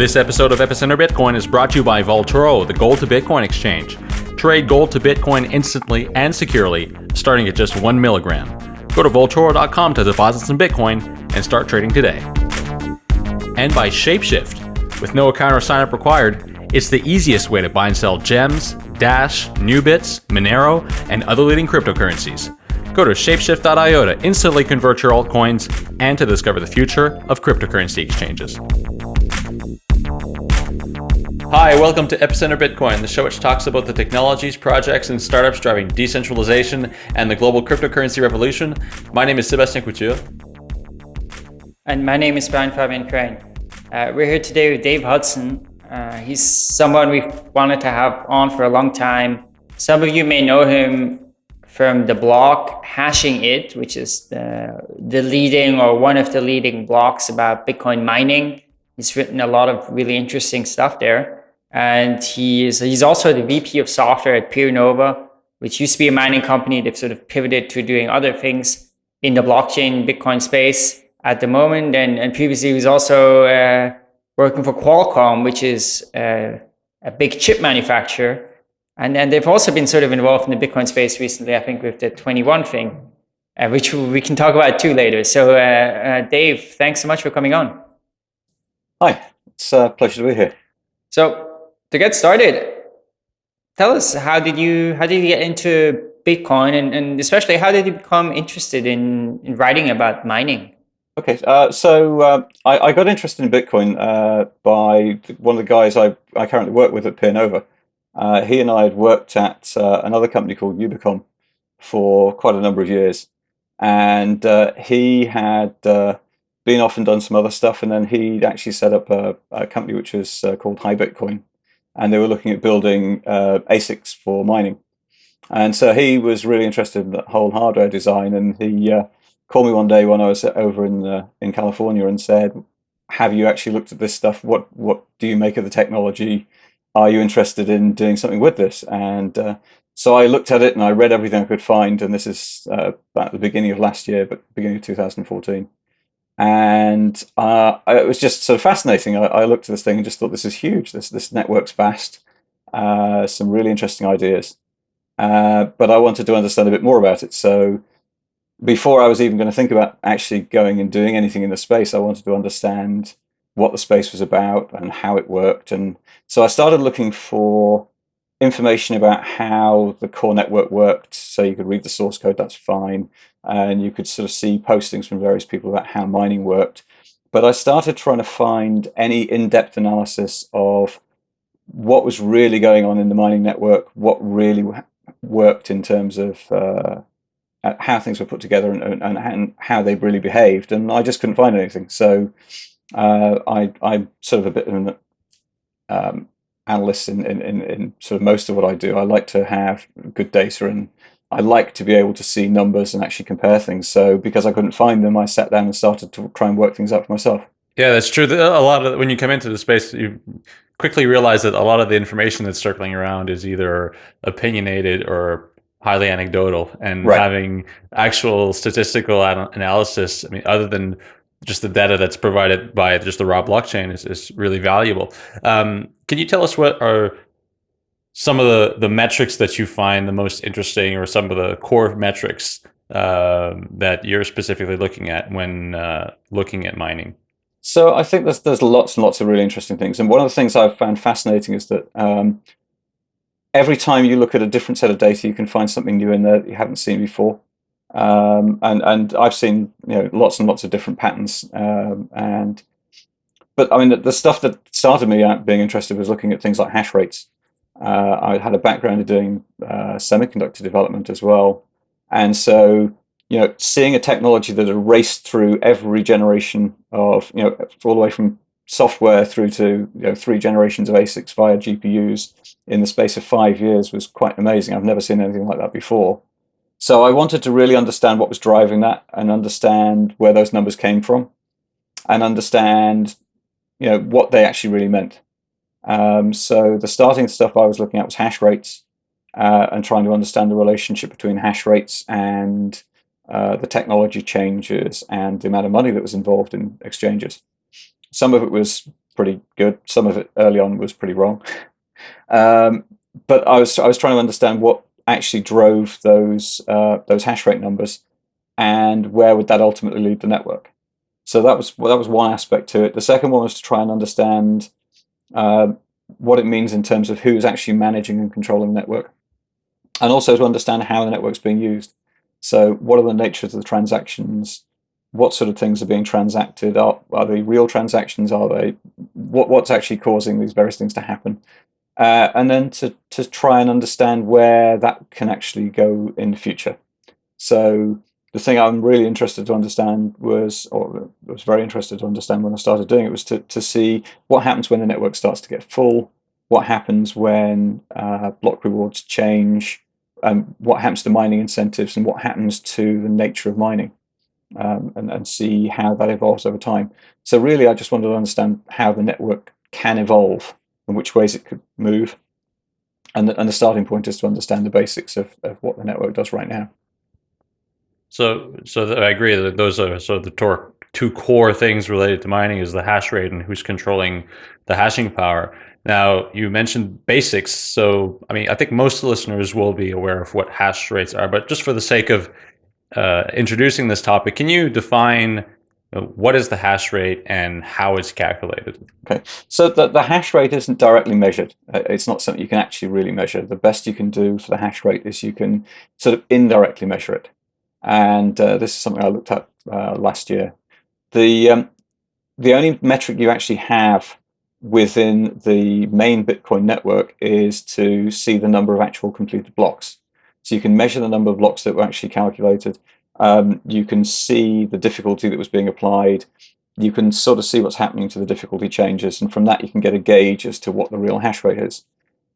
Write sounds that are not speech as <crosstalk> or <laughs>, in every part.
This episode of Epicenter Bitcoin is brought to you by Vaultoro, the gold to Bitcoin exchange. Trade gold to Bitcoin instantly and securely, starting at just one milligram. Go to Vaultoro.com to deposit some Bitcoin and start trading today. And by Shapeshift. With no account or sign up required, it's the easiest way to buy and sell gems, Dash, Nubits, Monero, and other leading cryptocurrencies. Go to shapeshift.io to instantly convert your altcoins and to discover the future of cryptocurrency exchanges. Hi, welcome to Epicenter Bitcoin, the show which talks about the technologies, projects, and startups driving decentralization and the global cryptocurrency revolution. My name is Sébastien Couture. And my name is Brian Fabian Crain. Uh, we're here today with Dave Hudson. Uh, he's someone we've wanted to have on for a long time. Some of you may know him from the blog Hashing It, which is the, the leading or one of the leading blogs about Bitcoin mining. He's written a lot of really interesting stuff there. And he is, he's also the VP of software at PeerNova, which used to be a mining company. They've sort of pivoted to doing other things in the blockchain Bitcoin space at the moment. And, and previously he was also uh, working for Qualcomm, which is uh, a big chip manufacturer. And then they've also been sort of involved in the Bitcoin space recently, I think with the 21 thing, uh, which we can talk about too later. So uh, uh, Dave, thanks so much for coming on. Hi, it's a pleasure to be here. So to get started, tell us how did you how did you get into Bitcoin and, and especially how did you become interested in, in writing about mining? Okay, uh, so uh, I, I, got interested in Bitcoin uh, by one of the guys I, I currently work with at PeerNova. Uh, he and I had worked at uh, another company called Ubicom for quite a number of years. And uh, he had been off and done some other stuff, and then he actually set up a, a company which was called High Bitcoin and they were looking at building uh, ASICs for mining. And so he was really interested in that whole hardware design, and he uh, called me one day when I was over in in California and said, "Have you actually looked at this stuff? What what do you make of the technology? Are you interested in doing something with this?" And uh, so I looked at it and I read everything I could find, and this is uh, about the beginning of last year, but beginning of 2014 and uh, it was just sort of fascinating. I, I, looked at this thing and just thought, this is huge. This this network's vast. Uh, some really interesting ideas, uh, but I wanted to understand a bit more about it. So before I was even going to think about actually going and doing anything in the space, I wanted to understand what the space was about and how it worked. And so I started looking for information about how the core network worked. So you could read the source code, that's fine. And you could sort of see postings from various people about how mining worked. But I started trying to find any in-depth analysis of what was really going on in the mining network, what really worked in terms of uh, how things were put together and, and, and, how they really behaved. And I just couldn't find anything. So uh, I, I'm sort of a bit of an um, analyst in, in, in, in sort of most of what I do. I like to have good data and I like to be able to see numbers and actually compare things. So because I couldn't find them, I sat down and started to try and work things out for myself. Yeah, that's true. A lot of when you come into the space, you quickly realize that a lot of the information that's circling around is either opinionated or highly anecdotal. And right. having actual statistical analysis, I mean, other than just the data that's provided by just the raw blockchain is, is really valuable. Um, can you tell us what are some of the, the metrics that you find the most interesting or some of the core metrics uh, that you're specifically looking at when uh, looking at mining? So I think there's, there's lots and lots of really interesting things. And one of the things I've found fascinating is that um, every time you look at a different set of data, you can find something new in there that you haven't seen before. Um, and and I've seen you know lots and lots of different patterns. Um, and but I mean the, the, stuff that started me out being interested was looking at things like hash rates. Uh, I had a background in doing uh, semiconductor development as well, and so you know seeing a technology that had raced through every generation of you know all the way from software through to you know three generations of ASICs via GPUs in the space of five years was quite amazing. I've never seen anything like that before. So I wanted to really understand what was driving that and understand where those numbers came from and understand you know, what they actually really meant. Um, so the starting stuff I was looking at was hash rates uh, and trying to understand the relationship between hash rates and uh, the technology changes and the amount of money that was involved in exchanges. Some of it was pretty good. Some of it early on was pretty wrong. <laughs> Um, but I was I was trying to understand what actually drove those uh, those hash rate numbers, and where would that ultimately lead the network. So that was well, that was one aspect to it. The second one was to try and understand uh, what it means in terms of who's actually managing and controlling the network, and also to understand how the network's being used. So what are the natures of the transactions? What sort of things are being transacted? Are, are they real transactions? Are they what, what's actually causing these various things to happen? Uh, and then to, to try and understand where that can actually go in the future. So the thing I'm really interested to understand was, or was very interested to understand when I started doing it, was to, to see what happens when the network starts to get full, what happens when uh, block rewards change, um, what happens to mining incentives, and what happens to the nature of mining, um, and, and see how that evolves over time. So really, I just wanted to understand how the network can evolve and which ways it could move. And the, and the starting point is to understand the basics of, of what the network does right now. So, so I agree that those are sort of the tor- two core things related to mining is the hash rate and who's controlling the hashing power. Now, you mentioned basics, so I mean, I think most listeners will be aware of what hash rates are, but just for the sake of uh, introducing this topic, can you define what is the hash rate and how it's calculated? Okay, so the, the hash rate isn't directly measured. Uh, it's not something you can actually really measure. The best you can do for the hash rate is you can sort of indirectly measure it. And uh, this is something I looked at uh, last year. The, um, the only metric you actually have within the main Bitcoin network is to see the number of actual completed blocks. So you can measure the number of blocks that were actually calculated um, you can see the difficulty that was being applied. You can sort of see what's happening to the difficulty changes, and from that you can get a gauge as to what the real hash rate is.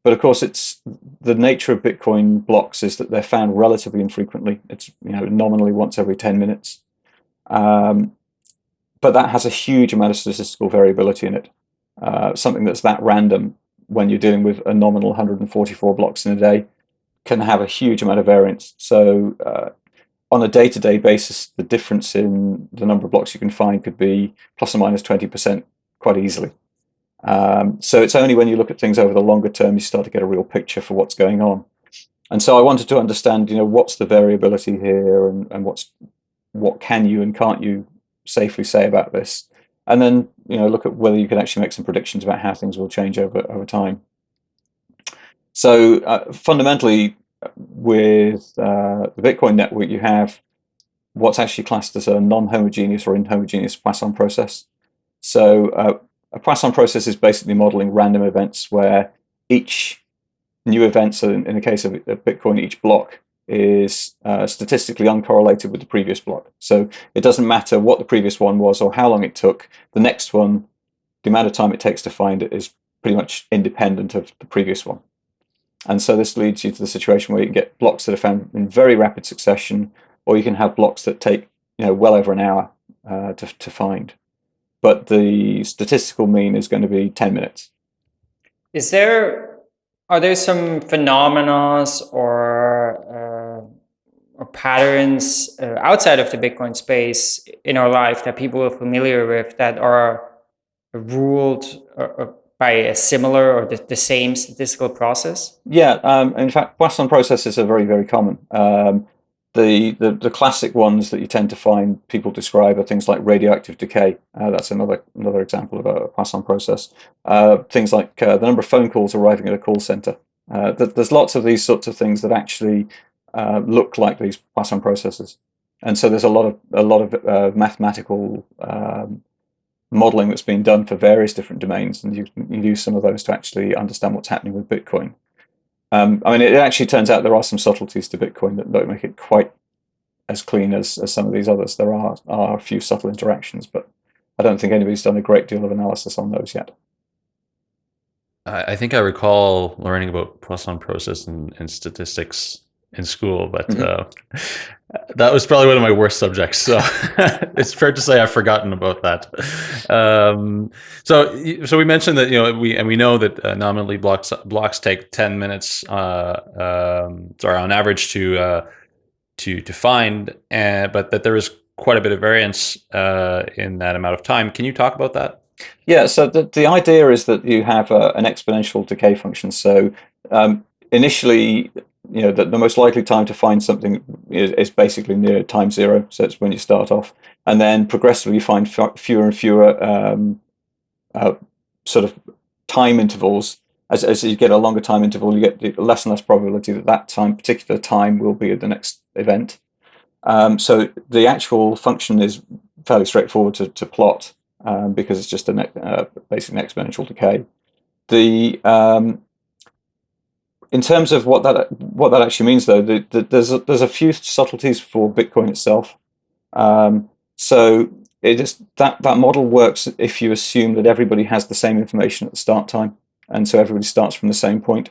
But of course, it's the nature of Bitcoin blocks is that they're found relatively infrequently. It's you know nominally once every 10 minutes. Um, but that has a huge amount of statistical variability in it. Uh, something that's that random when you're dealing with a nominal 144 blocks in a day can have a huge amount of variance. So uh, on a day-to-day basis, the difference in the number of blocks you can find could be plus or minus 20% quite easily. Um, so it's only when you look at things over the longer term you start to get a real picture for what's going on. And so I wanted to understand, you know, what's the variability here and, and what's what can you and can't you safely say about this? And then, you know, look at whether you can actually make some predictions about how things will change over, over time. So uh, fundamentally, with uh, the Bitcoin network, you have what's actually classed as a non-homogeneous or inhomogeneous Poisson process. So uh, a Poisson process is basically modeling random events where each new event, so in, in the case of Bitcoin, each block is uh, statistically uncorrelated with the previous block. So it doesn't matter what the previous one was or how long it took, the next one, the amount of time it takes to find it is pretty much independent of the previous one. And so this leads you to the situation where you can get blocks that are found in very rapid succession, or you can have blocks that take you know well over an hour uh, to, to find. But the statistical mean is going to be 10 minutes. Is there, are there some phenomena or, uh, or patterns uh, outside of the Bitcoin space in our life that people are familiar with that are ruled or, or by a similar or the, the same statistical process? Yeah, um, in fact, Poisson processes are very, very common. Um, the, the, the classic ones that you tend to find people describe are things like radioactive decay. Uh, that's another another example of a Poisson process. Uh, things like uh, the number of phone calls arriving at a call center. Uh, th there's lots of these sorts of things that actually uh, look like these Poisson processes, and so there's a lot of a lot of uh, mathematical um, modeling that's been done for various different domains, and you, you use some of those to actually understand what's happening with Bitcoin. Um, I mean, it actually turns out there are some subtleties to Bitcoin that don't make it quite as clean as, as some of these others. There are, are a few subtle interactions, but I don't think anybody's done a great deal of analysis on those yet. I think I recall learning about Poisson process and, and statistics in school, but mm -hmm. uh, that was probably one of my worst subjects. So <laughs> it's fair to say I've forgotten about that. Um, so, so we mentioned that you know we and we know that uh, nominally blocks blocks take ten minutes, uh, um, sorry, on average to uh, to to find, and but that there is quite a bit of variance uh, in that amount of time. Can you talk about that? Yeah, so the, the idea is that you have a, an exponential decay function. So um, initially, you know, the, the, most likely time to find something is, is, basically near time zero. So it's when you start off. And then progressively you find fewer and fewer um, uh, sort of time intervals. As, as you get a longer time interval, you get less and less probability that that time, particular time will be the next event. Um, so the actual function is fairly straightforward to, to plot um, because it's just a uh, basically an exponential decay. The um, in terms of what that what that actually means, though, the, the, there's a, there's a few subtleties for Bitcoin itself. Um, so it just that that model works if you assume that everybody has the same information at the start time, and so everybody starts from the same point.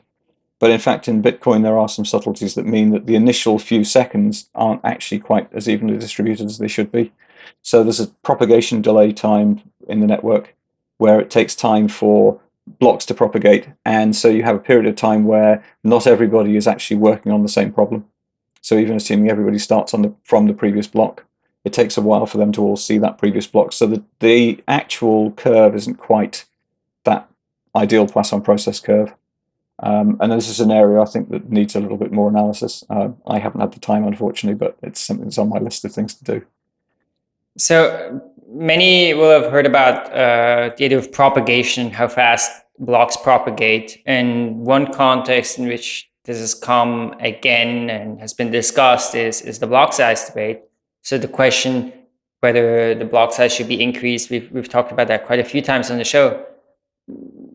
But in fact, in Bitcoin, there are some subtleties that mean that the initial few seconds aren't actually quite as evenly distributed as they should be. So there's a propagation delay time in the network where it takes time for blocks to propagate. And so you have a period of time where not everybody is actually working on the same problem. So even assuming everybody starts on the, from the previous block, it takes a while for them to all see that previous block. So the, the actual curve isn't quite that ideal Poisson process curve. Um, and this is an area I think that needs a little bit more analysis. Uh, I haven't had the time, unfortunately, but it's something that's on my list of things to do. So many will have heard about uh, the idea of propagation, how fast blocks propagate. And one context in which this has come again and has been discussed is, is the block size debate. So the question whether the block size should be increased, we've, we've talked about that quite a few times on the show.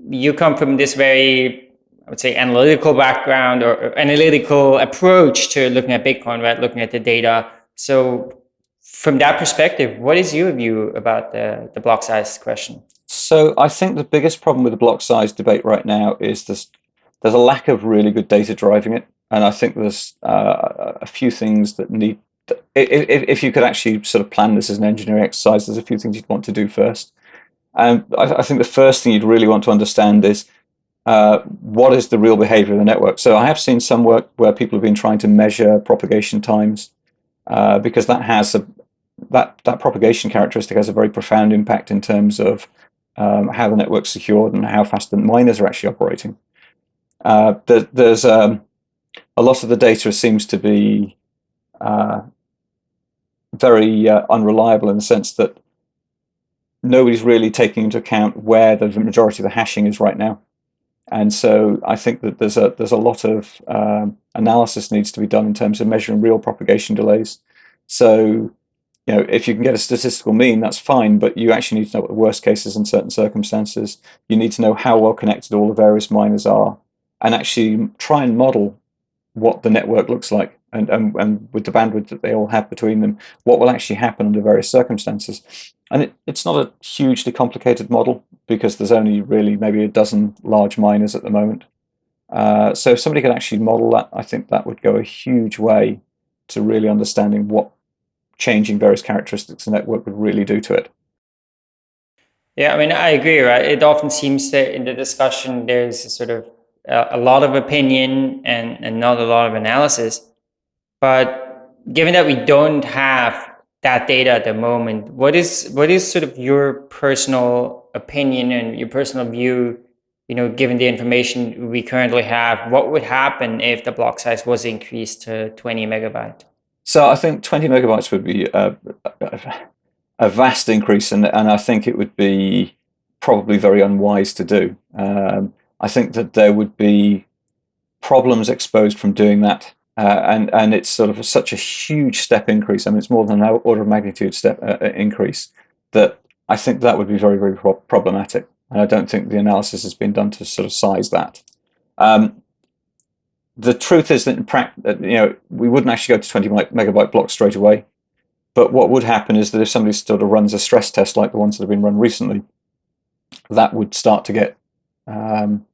You come from this very, I would say, analytical background or, or analytical approach to looking at Bitcoin, right? Looking at the data. So from that perspective, what is your view about the, the block size question? So I think the biggest problem with the block size debate right now is there's, there's a lack of really good data driving it. And I think there's uh, a few things that need, if, if you could actually sort of plan this as an engineering exercise, there's a few things you'd want to do first. And I, I think the first thing you'd really want to understand is uh, what is the real behavior of the network. So I have seen some work where people have been trying to measure propagation times uh, because that has a, that, that propagation characteristic has a very profound impact in terms of um, how the network's secured and how fast the miners are actually operating. Uh, there, there's um, a lot of the data seems to be uh, very uh, unreliable in the sense that nobody's really taking into account where the majority of the hashing is right now. And so I think that there's a there's a lot of um, analysis needs to be done in terms of measuring real propagation delays. So you know, if you can get a statistical mean, that's fine, but you actually need to know what the worst cases in certain circumstances. You need to know how well connected all the various miners are and actually try and model what the network looks like and, and, and with the bandwidth that they all have between them, what will actually happen under various circumstances. And it, it's not a hugely complicated model because there's only really maybe a dozen large miners at the moment. Uh, so if somebody could actually model that, I think that would go a huge way to really understanding what changing various characteristics the network would really do to it. Yeah, I mean, I agree, right? It often seems that in the discussion, there's a sort of a, a lot of opinion and, and not a lot of analysis. But given that we don't have that data at the moment, what is what is sort of your personal opinion and your personal view, you know, given the information we currently have, what would happen if the block size was increased to 20 megabyte? So I think 20 megabytes would be a, a vast increase, and, and I think it would be probably very unwise to do. Um, I think that there would be problems exposed from doing that, uh, and and it's sort of a, such a huge step increase. I mean, it's more than an order of magnitude step uh, uh increase that I think that would be very very pro problematic. And I don't think the analysis has been done to sort of size that. Um, the truth is that in practice, you know, we wouldn't actually go to 20 megabyte blocks straight away. But what would happen is that if somebody sort of runs a stress test like the ones that have been run recently, that would start to get, um,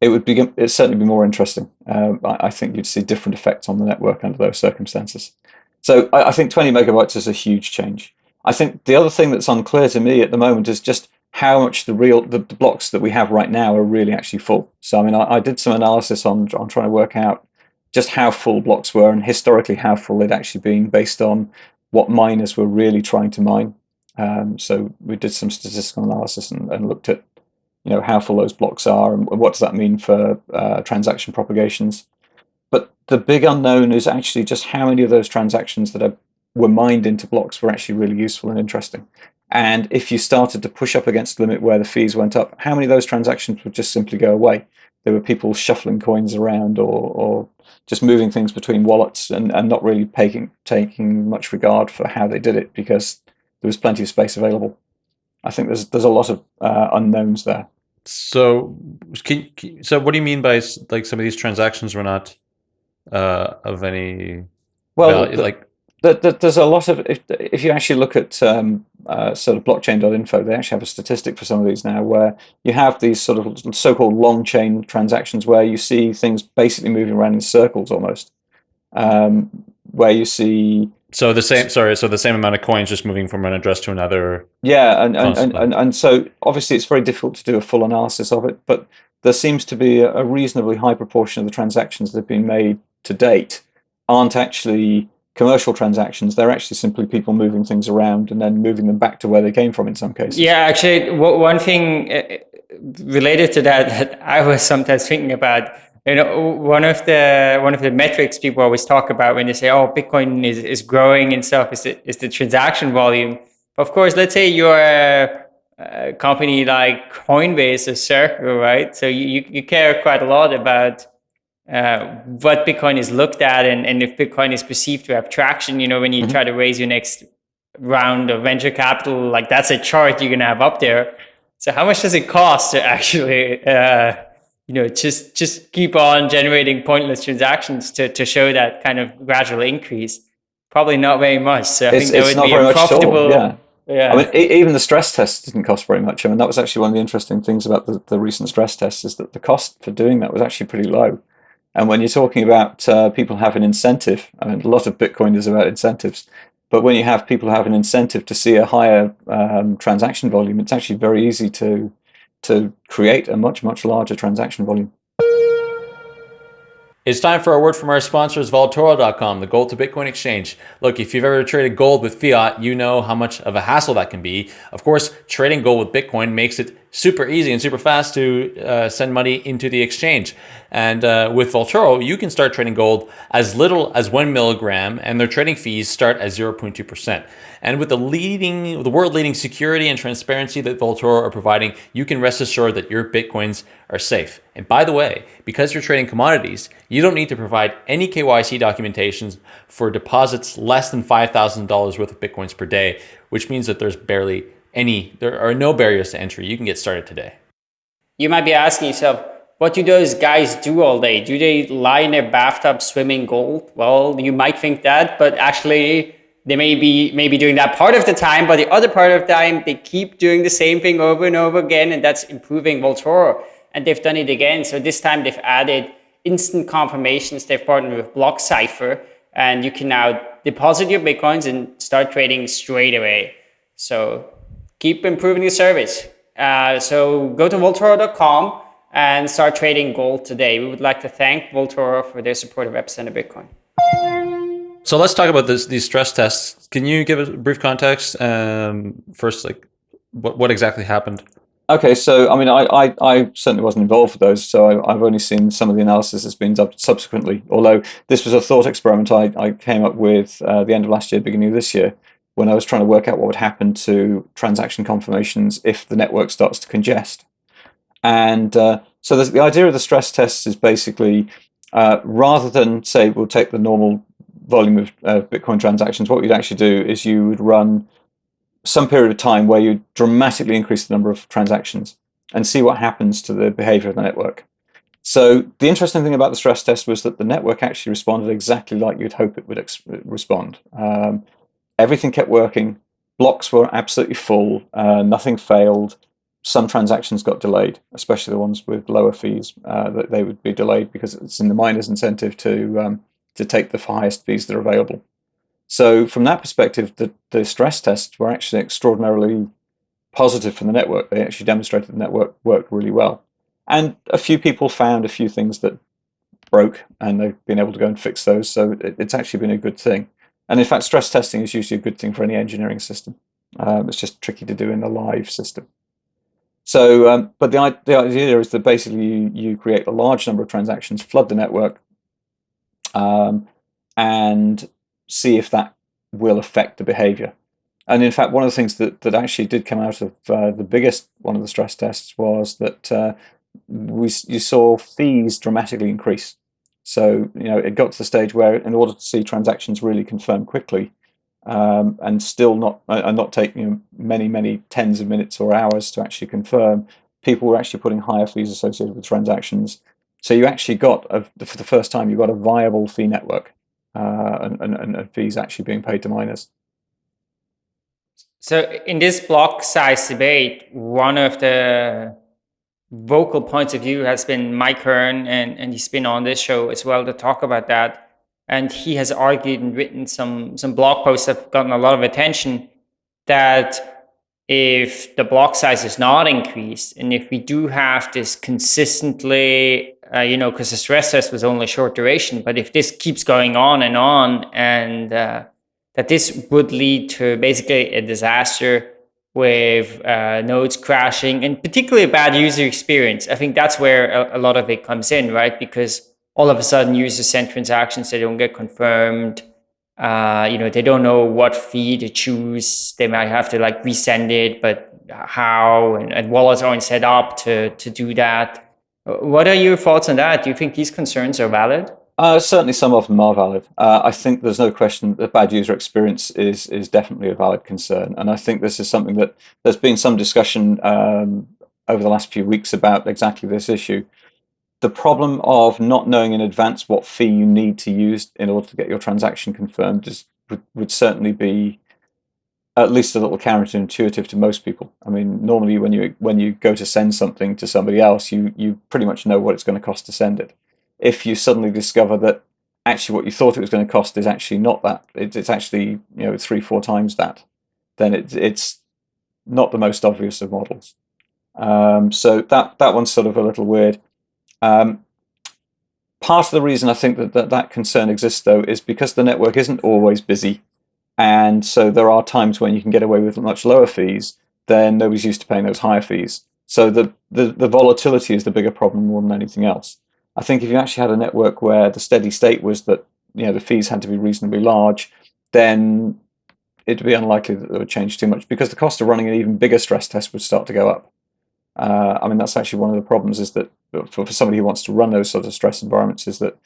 it would be, it'd certainly be more interesting. Um, I, I, think you'd see different effects on the network under those circumstances. So I, I think 20 megabytes is a huge change. I think the other thing that's unclear to me at the moment is just how much the real the, the, blocks that we have right now are really actually full. So I mean, I, I, did some analysis on on trying to work out just how full blocks were and historically how full they'd actually been based on what miners were really trying to mine. Um, so we did some statistical analysis and, and, looked at you know how full those blocks are and what does that mean for uh, transaction propagations. But the big unknown is actually just how many of those transactions that are, were mined into blocks were actually really useful and interesting. And if you started to push up against the limit where the fees went up, how many of those transactions would just simply go away? There were people shuffling coins around or, or just moving things between wallets and, and not really taking, taking much regard for how they did it because there was plenty of space available. I think there's there's a lot of uh, unknowns there. So, can, so what do you mean by like some of these transactions were not uh, of any well, value? The, like there's a lot of if, if you actually look at um, uh, sort of blockchain.info, they actually have a statistic for some of these now where you have these sort of so-called long chain transactions where you see things basically moving around in circles almost, um, where you see so the same, sorry, so the same amount of coins just moving from one address to another. Yeah, and and, and, and, and, so obviously it's very difficult to do a full analysis of it, but there seems to be a reasonably high proportion of the transactions that have been made to date aren't actually commercial transactions. They're actually simply people moving things around and then moving them back to where they came from in some cases. Yeah, actually, one thing uh, related to that <laughs> that I was sometimes thinking about you know one of the one of the metrics people always talk about when they say oh bitcoin is, is growing and stuff is the, is the transaction volume of course let's say you're a, a company like coinbase or circle right so you, you care quite a lot about uh, what bitcoin is looked at and, and if bitcoin is perceived to have traction you know when you mm-hmm. try to raise your next round of venture capital like that's a chart you're going to have up there so how much does it cost to <laughs> actually uh, you know, just just keep on generating pointless transactions to, to show that kind of gradual increase? Probably not very much. So I it's, think that would be. Yeah. Yeah. I mean, even the stress test didn't cost very much. I mean, that was actually one of the interesting things about the, the recent stress tests is that the cost for doing that was actually pretty low. And when you're talking about uh, people have an incentive, I mean, a lot of Bitcoin is about incentives. But when you have people have an incentive to see a higher um, transaction volume, it's actually very easy to to create a much, much larger transaction volume. It's time for a word from our sponsors, Vaultoro.com, the gold to Bitcoin exchange. Look, if you've ever traded gold with fiat, you know how much of a hassle that can be. Of course, trading gold with Bitcoin makes it super easy and super fast to uh, send money into the exchange. And uh, with Vaultoro, you can start trading gold as little as one milligram, and their trading fees start at 0.2%. And with the leading, the world leading security and transparency that Vaultoro are providing, you can rest assured that your Bitcoins are safe. And by the way, because you're trading commodities, you don't need to provide any KYC documentations for deposits less than $5,000 worth of Bitcoins per day, which means that there's barely any, there are no barriers to entry. You can get started today. You might be asking yourself, what do those guys do all day? Do they lie in their bathtub swimming gold? Well, you might think that, but actually they may be maybe doing that part of the time, but the other part of the time they keep doing the same thing over and over again, and that's improving Vaultoro. And they've done it again. So this time they've added instant confirmations. They've partnered with BlockCypher, and you can now deposit your bitcoins and start trading straight away. So keep improving your service. Uh, so go to Vaultoro.com and start trading gold today. We would like to thank Vaultoro for their support of Epicenter Bitcoin. So let's talk about this, these stress tests. Can you give a brief context? Um, first, like what, what exactly happened? Okay, so I mean, I, I, I, certainly wasn't involved with those, so I, have only seen some of the analysis that's been done subsequently. Although this was a thought experiment I, I came up with uh, the end of last year, beginning of this year, when I was trying to work out what would happen to transaction confirmations if the network starts to congest. And uh, so the idea of the stress tests is basically uh, rather than say we'll take the normal volume of uh, Bitcoin transactions, what you'd actually do is you would run some period of time where you dramatically increase the number of transactions and see what happens to the behavior of the network. So the interesting thing about the stress test was that the network actually responded exactly like you'd hope it would respond. Um, everything kept working. Blocks were absolutely full. Uh, nothing failed some transactions got delayed, especially the ones with lower fees, uh, that they would be delayed because it's in the miner's incentive to um, to take the highest fees that are available. So from that perspective, the, the stress tests were actually extraordinarily positive for the network. They actually demonstrated the network worked really well. And a few people found a few things that broke and they've been able to go and fix those. So it, it's actually been a good thing. And in fact, stress testing is usually a good thing for any engineering system. Um, it's just tricky to do in a live system. So, um, but the, the idea is that basically you, you create a large number of transactions, flood the network, um, and see if that will affect the behavior. And in fact, one of the things that, that actually did come out of uh, the biggest one of the stress tests was that uh, we you saw fees dramatically increase. So you know it got to the stage where, in order to see transactions really confirmed quickly, um, and still not uh, and not take you know, many many tens of minutes or hours to actually confirm, people were actually putting higher fees associated with transactions. So you actually got a, for the first time you got a viable fee network, uh, and, and, and fees actually being paid to miners. So in this block size debate, one of the vocal points of view has been Mike Hearn, and, and he's been on this show as well to talk about that. And he has argued and written some, some blog posts that have gotten a lot of attention that if the block size is not increased, and if we do have this consistently, uh, you know, because the stress test was only short duration, but if this keeps going on and on and uh, that this would lead to basically a disaster with uh, nodes crashing and particularly a bad user experience. I think that's where a, a, lot of it comes in, right? Because all of a sudden users send transactions, they don't get confirmed. Uh, you know, they don't know what fee to choose. They might have to like resend it, but how and, and wallets aren't set up to, to do that. What are your thoughts on that? Do you think these concerns are valid? Uh, certainly, some of them are valid. Uh, I think there's no question that bad user experience is is definitely a valid concern, and I think this is something that there's been some discussion um, over the last few weeks about exactly this issue. The problem of not knowing in advance what fee you need to use in order to get your transaction confirmed is, would, would certainly be at least a little counterintuitive to most people. I mean, normally when you when you go to send something to somebody else, you you pretty much know what it's going to cost to send it if you suddenly discover that actually what you thought it was going to cost is actually not that, it's actually you know three, four times that, then it, it's not the most obvious of models. Um, so that, that one's sort of a little weird. Um, part of the reason I think that, that that concern exists, though, is because the network isn't always busy. And so there are times when you can get away with much lower fees, then nobody's used to paying those higher fees. So the, the, the volatility is the bigger problem more than anything else. I think if you actually had a network where the steady state was that you know the fees had to be reasonably large, then it'd be unlikely that they would change too much because the cost of running an even bigger stress test would start to go up. Uh, I mean, that's actually one of the problems is that for, for somebody who wants to run those sort of stress environments is that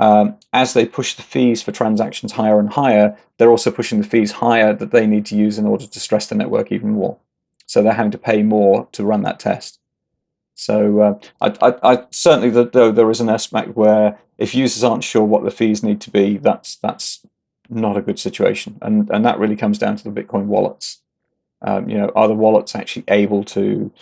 um, as they push the fees for transactions higher and higher, they're also pushing the fees higher that they need to use in order to stress the network even more. So they're having to pay more to run that test. So uh, I, I, I, certainly, though there is an aspect where if users aren't sure what the fees need to be, that's that's not a good situation, and and that really comes down to the Bitcoin wallets. Um, you know, are the wallets actually able to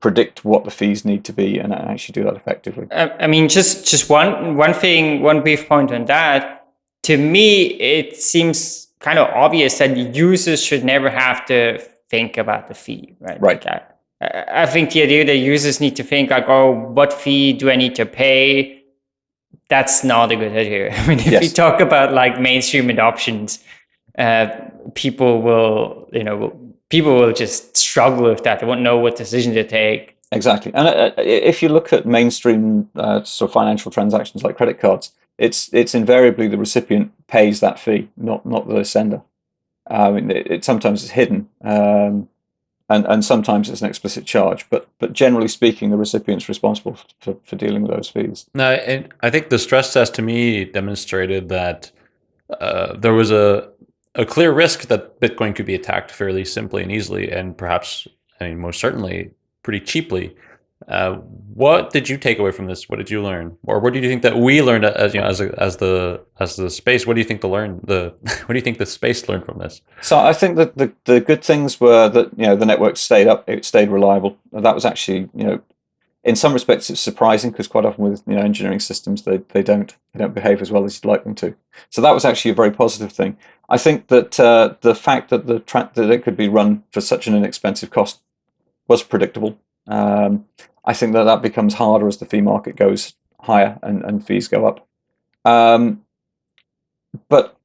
predict what the fees need to be and actually do that effectively? I mean, just just one one thing, one brief point on that. To me, it seems kind of obvious that users should never have to think about the fee, right? Right. Like I think the idea that users need to think like, oh, what fee do I need to pay? That's not a good idea. <laughs> I mean, if yes. you talk about like mainstream adoptions, uh, people will, you know, people will just struggle with that. They won't know what decision to take. Exactly. And uh, if you look at mainstream uh, sort of financial transactions like credit cards, it's it's invariably the recipient pays that fee, not not the sender. I mean, it, it sometimes is hidden. Um, and and sometimes it's an explicit charge, but but generally speaking, the recipient's responsible for, for dealing with those fees. No, and I think the stress test to me demonstrated that uh, there was a a clear risk that Bitcoin could be attacked fairly simply and easily, and perhaps, I mean, most certainly, pretty cheaply. Uh, what did you take away from this? What did you learn, or what do you think that we learned as you know as a, as the as the space? What do you think the learn the <laughs> what do you think the space learned from this? So I think that the the good things were that you know the network stayed up, it stayed reliable. That was actually you know in some respects it's surprising because quite often with you know engineering systems they, they don't they don't behave as well as you'd like them to. So that was actually a very positive thing. I think that uh, the fact that the that it could be run for such an inexpensive cost was predictable. Um, I think that that becomes harder as the fee market goes higher and, and fees go up. Um, but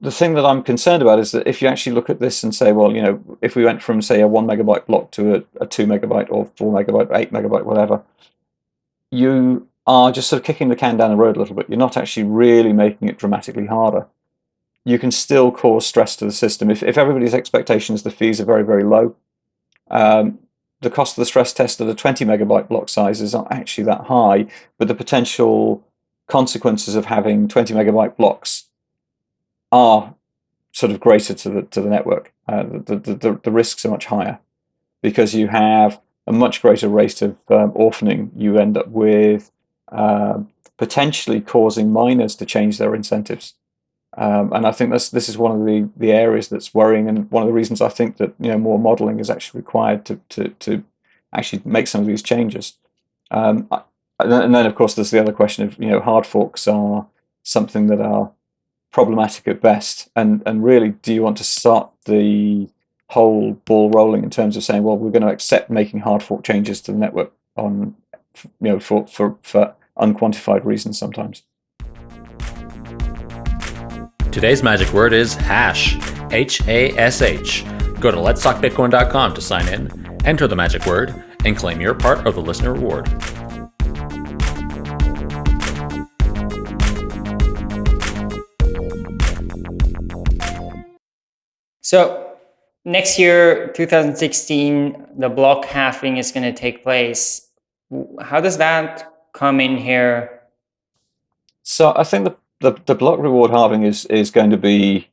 the thing that I'm concerned about is that if you actually look at this and say, well, you know, if we went from say a one megabyte block to a, a two megabyte or four megabyte, eight megabyte, whatever, you are just sort of kicking the can down the road a little bit. You're not actually really making it dramatically harder. You can still cause stress to the system. If, if everybody's expectations, the fees are very, very low, um, the cost of the stress test at a 20 megabyte block size is not actually that high, but the potential consequences of having 20 megabyte blocks are sort of greater to the to the network. Uh, the, the, the, the risks are much higher because you have a much greater rate of um, orphaning. You end up with um, potentially causing miners to change their incentives. Um, and I think this this is one of the the areas that's worrying, and one of the reasons I think that you know more modelling is actually required to to to actually make some of these changes. Um, and then of course there's the other question of you know hard forks are something that are problematic at best, and and really do you want to start the whole ball rolling in terms of saying well we're going to accept making hard fork changes to the network on you know for for for unquantified reasons sometimes. Today's magic word is hash, H A S H. Go to letstalkbitcoin.com to sign in, enter the magic word, and claim your part of the listener reward. So next year, 2016, the block halving is going to take place. How does that come in here? So I think the the, the block reward halving is is going to be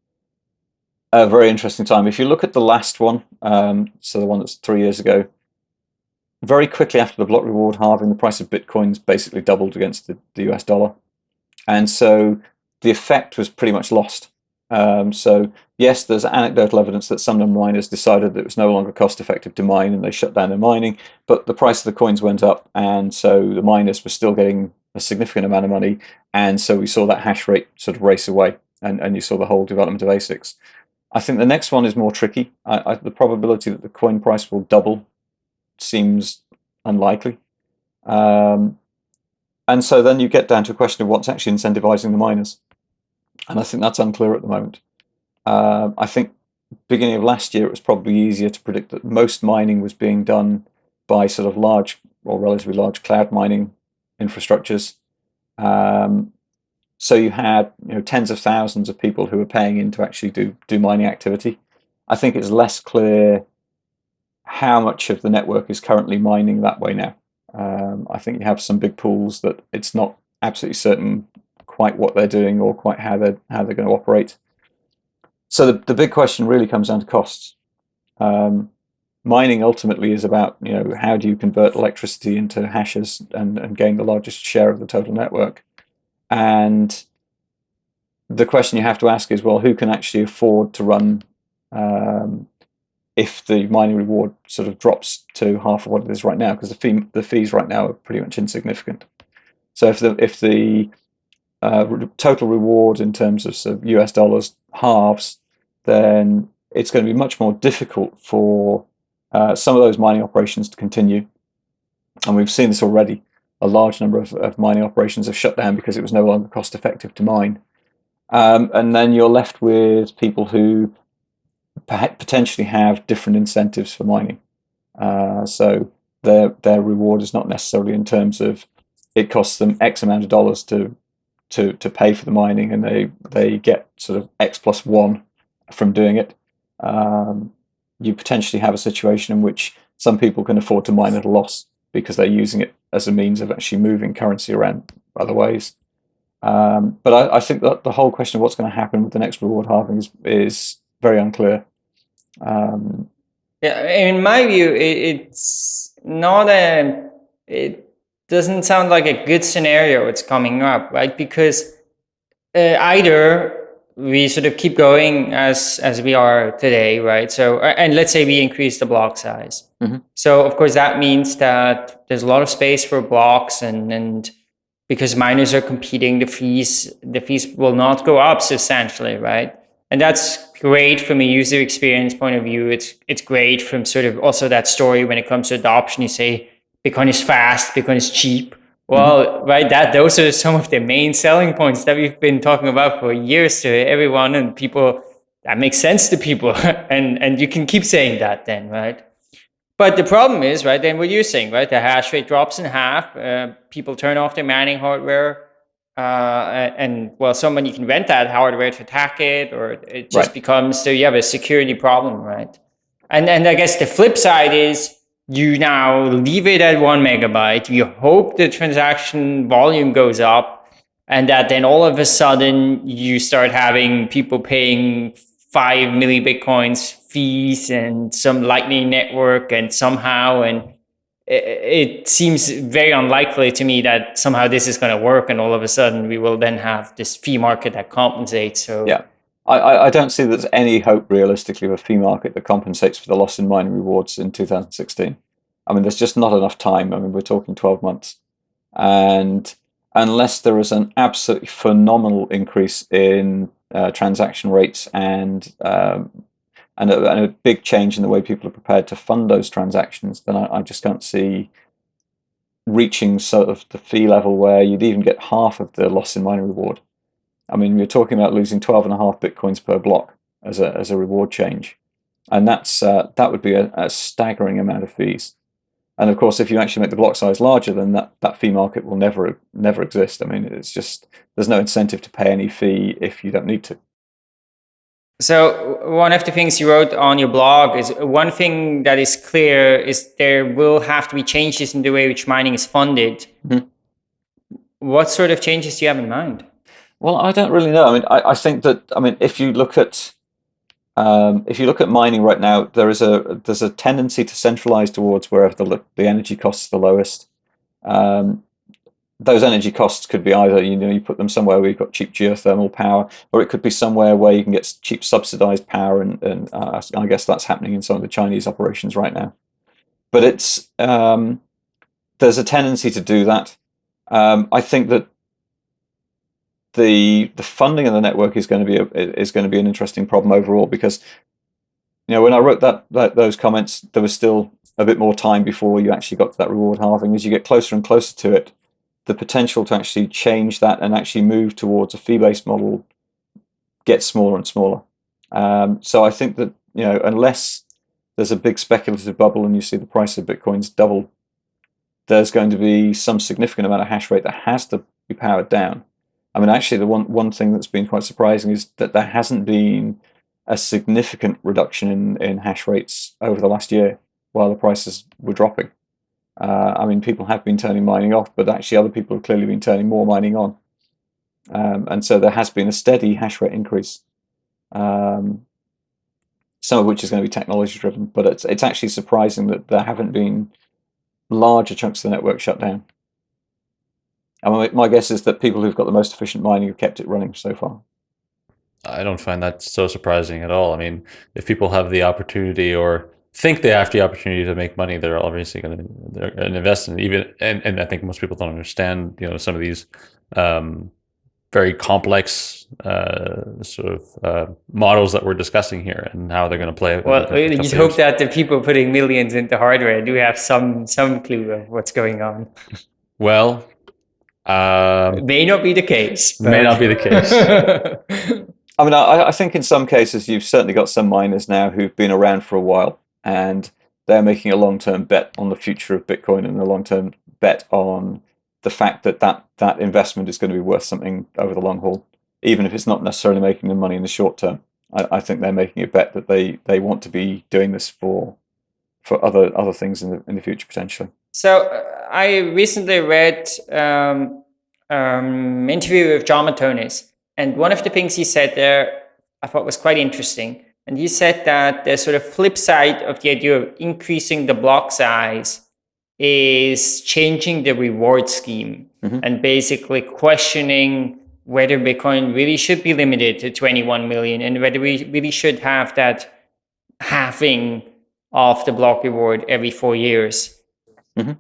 a very interesting time. If you look at the last one, um, so the one that's three years ago, very quickly after the block reward halving, the price of bitcoins basically doubled against the, the US dollar, and so the effect was pretty much lost. Um, so yes, there's anecdotal evidence that some miners decided that it was no longer cost effective to mine and they shut down their mining, but the price of the coins went up, and so the miners were still getting a significant amount of money, and so we saw that hash rate sort of race away, and, and you saw the whole development of ASICs. I think the next one is more tricky. I, I, the probability that the coin price will double seems unlikely. Um, and so then you get down to a question of what's actually incentivizing the miners. And I think that's unclear at the moment. Uh, I think beginning of last year, it was probably easier to predict that most mining was being done by sort of large or relatively large cloud mining infrastructures. Um, so you had you know tens of thousands of people who were paying in to actually do do mining activity. I think it's less clear how much of the network is currently mining that way now. Um, I think you have some big pools that it's not absolutely certain quite what they're doing or quite how they're how they're going to operate. So the, the big question really comes down to costs. Um, mining ultimately is about you know how do you convert electricity into hashes and, and gain the largest share of the total network and the question you have to ask is well who can actually afford to run um, if the mining reward sort of drops to half of what it is right now because the fee the fees right now are pretty much insignificant so if the if the uh, total reward in terms of, sort of US dollars halves then it's going to be much more difficult for uh, some of those mining operations to continue. And we've seen this already. A large number of, of mining operations have shut down because it was no longer cost effective to mine. Um, and then you're left with people who potentially have different incentives for mining. Uh, so their their reward is not necessarily in terms of it costs them X amount of dollars to to to pay for the mining, and they they get sort of X plus one from doing it. Um, you potentially have a situation in which some people can afford to mine at a loss because they're using it as a means of actually moving currency around other ways. Um, but I, I, think that the whole question of what's going to happen with the next reward halving is, is very unclear. Um, yeah, in my view, it, it's not a. It doesn't sound like a good scenario. It's coming up, right? Because uh, either we sort of keep going as as we are today, right? So, and let's say we increase the block size. Mm-hmm. So, of course, that means that there's a lot of space for blocks, and and because miners are competing, the fees the fees will not go up substantially, right? And that's great from a user experience point of view. It's it's great from sort of also that story when it comes to adoption. You say Bitcoin is fast, Bitcoin is cheap, Well, mm-hmm. right, that those are some of the main selling points that we've been talking about for years to everyone and people. That makes sense to people, <laughs> and and you can keep saying that then, right? But the problem is, right, then what you're saying, right, the hash rate drops in half, uh, people turn off their mining hardware, uh, and well, someone you can rent that hardware to attack it, or it just right. becomes so you have a security problem, right? And and I guess the flip side is you now leave it at one megabyte. You hope the transaction volume goes up, and that then all of a sudden you start having people paying five milli bitcoins fees and some lightning network and somehow and it, it seems very unlikely to me that somehow this is going to work and all of a sudden we will then have this fee market that compensates so yeah I, I don't see there's any hope realistically of a fee market that compensates for the loss in mining rewards in 2016. I mean, there's just not enough time. I mean, we're talking 12 months. And unless there is an absolutely phenomenal increase in uh, transaction rates and um, and a, and, a, big change in the way people are prepared to fund those transactions, then I, I, just can't see reaching sort of the fee level where you'd even get half of the loss in mining reward. I mean, you're talking about losing 12 and a half bitcoins per block as a, as a reward change. And that's uh, that would be a, a staggering amount of fees. And of course, if you actually make the block size larger, then that, that fee market will never never exist. I mean, it's just there's no incentive to pay any fee if you don't need to. So one of the things you wrote on your blog is one thing that is clear is there will have to be changes in the way which mining is funded. Mm-hmm. What sort of changes do you have in mind? Well, I don't really know. I mean, I, I think that I mean, if you look at um, if you look at mining right now, there is a there's a tendency to centralize towards wherever the the energy costs are the lowest. Um, those energy costs could be either you know you put them somewhere where you've got cheap geothermal power, or it could be somewhere where you can get cheap subsidized power, and, and uh, I guess that's happening in some of the Chinese operations right now. But it's um, there's a tendency to do that. Um, I think that the the funding of the network is going to be a, is going to be an interesting problem overall because you know when I wrote that, that those comments there was still a bit more time before you actually got to that reward halving. As you get closer and closer to it the potential to actually change that and actually move towards a fee-based model gets smaller and smaller. Um, so I think that you know unless there's a big speculative bubble and you see the price of bitcoins double there's going to be some significant amount of hash rate that has to be powered down I mean, actually, the one one thing that's been quite surprising is that there hasn't been a significant reduction in, in hash rates over the last year while the prices were dropping. Uh, I mean, people have been turning mining off, but actually other people have clearly been turning more mining on. Um, and so there has been a steady hash rate increase, um, some of which is going to be technology driven, but it's, it's actually surprising that there haven't been larger chunks of the network shut down. And my guess is that people who've got the most efficient mining have kept it running so far. I don't find that so surprising at all. I mean, if people have the opportunity or think they have the opportunity to make money, they're obviously going to invest in it. Even and, and I think most people don't understand, you know, some of these um, very complex uh, sort of uh, models that we're discussing here and how they're going to play. Well, you hope that the people putting millions into hardware do have some some clue of what's going on. Well, um, may not be the case. But... May not be the case. <laughs> I mean, I, I, think in some cases you've certainly got some miners now who've been around for a while and they're making a long-term bet on the future of Bitcoin and a long-term bet on the fact that, that that investment is going to be worth something over the long haul, even if it's not necessarily making them money in the short term. I, I think they're making a bet that they, they want to be doing this for for other other things in the in the future potentially. So uh, I recently read um, um, interview with Jon Matonis, and one of the things he said there I thought was quite interesting. And he said that the sort of flip side of the idea of increasing the block size is changing the reward scheme mm-hmm. and basically questioning whether Bitcoin really should be limited to 21 million and whether we really should have that halving of the block reward every four years. Mm-hmm.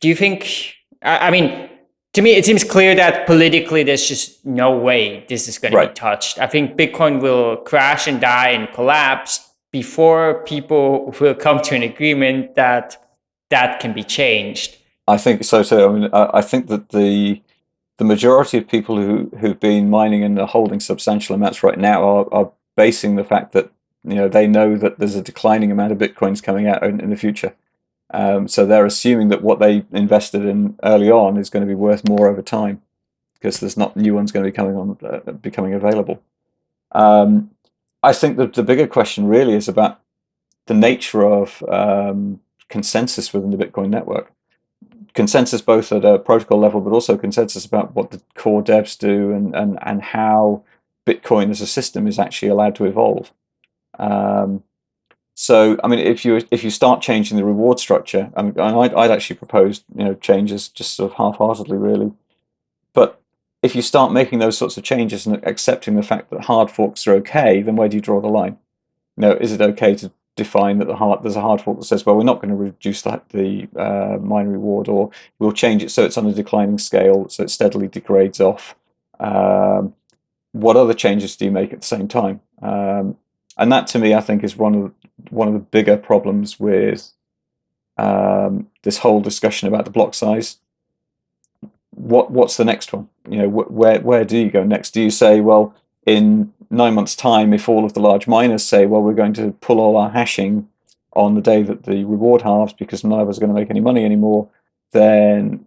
Do you think? I, I, mean, to me, it seems clear that politically, there's just no way this is going right. to be touched. I think Bitcoin will crash and die and collapse before people will come to an agreement that that can be changed. I think so too. I mean, I, I think that the the majority of people who who've been mining and are holding substantial amounts right now are, are basing the fact that you know they know that there's a declining amount of bitcoins coming out in, in the future. Um, so they're assuming that what they invested in early on is going to be worth more over time because there's not new ones going to be coming on uh, becoming available. Um, I think that the bigger question really is about the nature of um, consensus within the Bitcoin network. Consensus both at a protocol level, but also consensus about what the core devs do and, and, and how Bitcoin as a system is actually allowed to evolve. Um, so, I mean, if you if you start changing the reward structure, I mean, I'd, I'd actually propose you know changes just sort of half-heartedly, really. But if you start making those sorts of changes and accepting the fact that hard forks are okay, then where do you draw the line? You know, is it okay to define that the hard there's a hard fork that says, well, we're not going to reduce the, the uh, miner reward, or we'll change it so it's on a declining scale, so it steadily degrades off. Um, what other changes do you make at the same time? Um, and that, to me, I think is one of one of the bigger problems with um, this whole discussion about the block size. What what's the next one? You know, wh where where do you go next? Do you say, well, in nine months' time, if all of the large miners say, well, we're going to pull all our hashing on the day that the reward halves because none of us are going to make any money anymore, then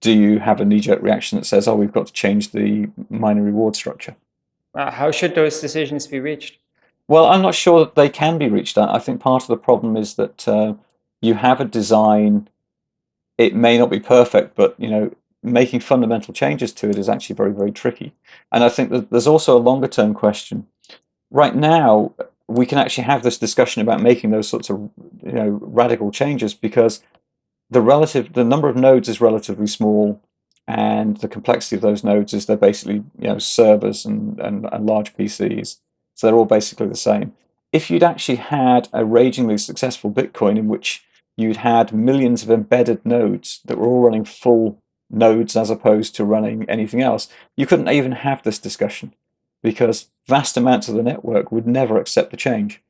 do you have a knee-jerk reaction that says, oh, we've got to change the miner reward structure? Uh, how should those decisions be reached? Well, I'm not sure that they can be reached. I think part of the problem is that uh, you have a design. It may not be perfect, but you know, making fundamental changes to it is actually very, very tricky. And I think that there's also a longer term question. Right now, we can actually have this discussion about making those sorts of you know radical changes because the relative the number of nodes is relatively small and the complexity of those nodes is they're basically you know servers and, and, and large PCs. So they're all basically the same. If you'd actually had a ragingly successful Bitcoin in which you'd had millions of embedded nodes that were all running full nodes as opposed to running anything else, you couldn't even have this discussion because vast amounts of the network would never accept the change.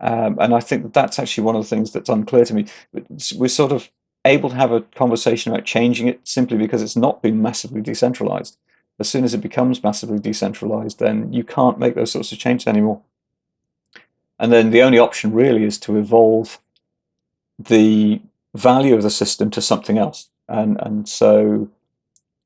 Um, and I think that that's actually one of the things that's unclear to me. We're sort of able to have a conversation about changing it simply because it's not been massively decentralized. As soon as it becomes massively decentralized, then you can't make those sorts of changes anymore. And then the only option really is to evolve the value of the system to something else. And, and so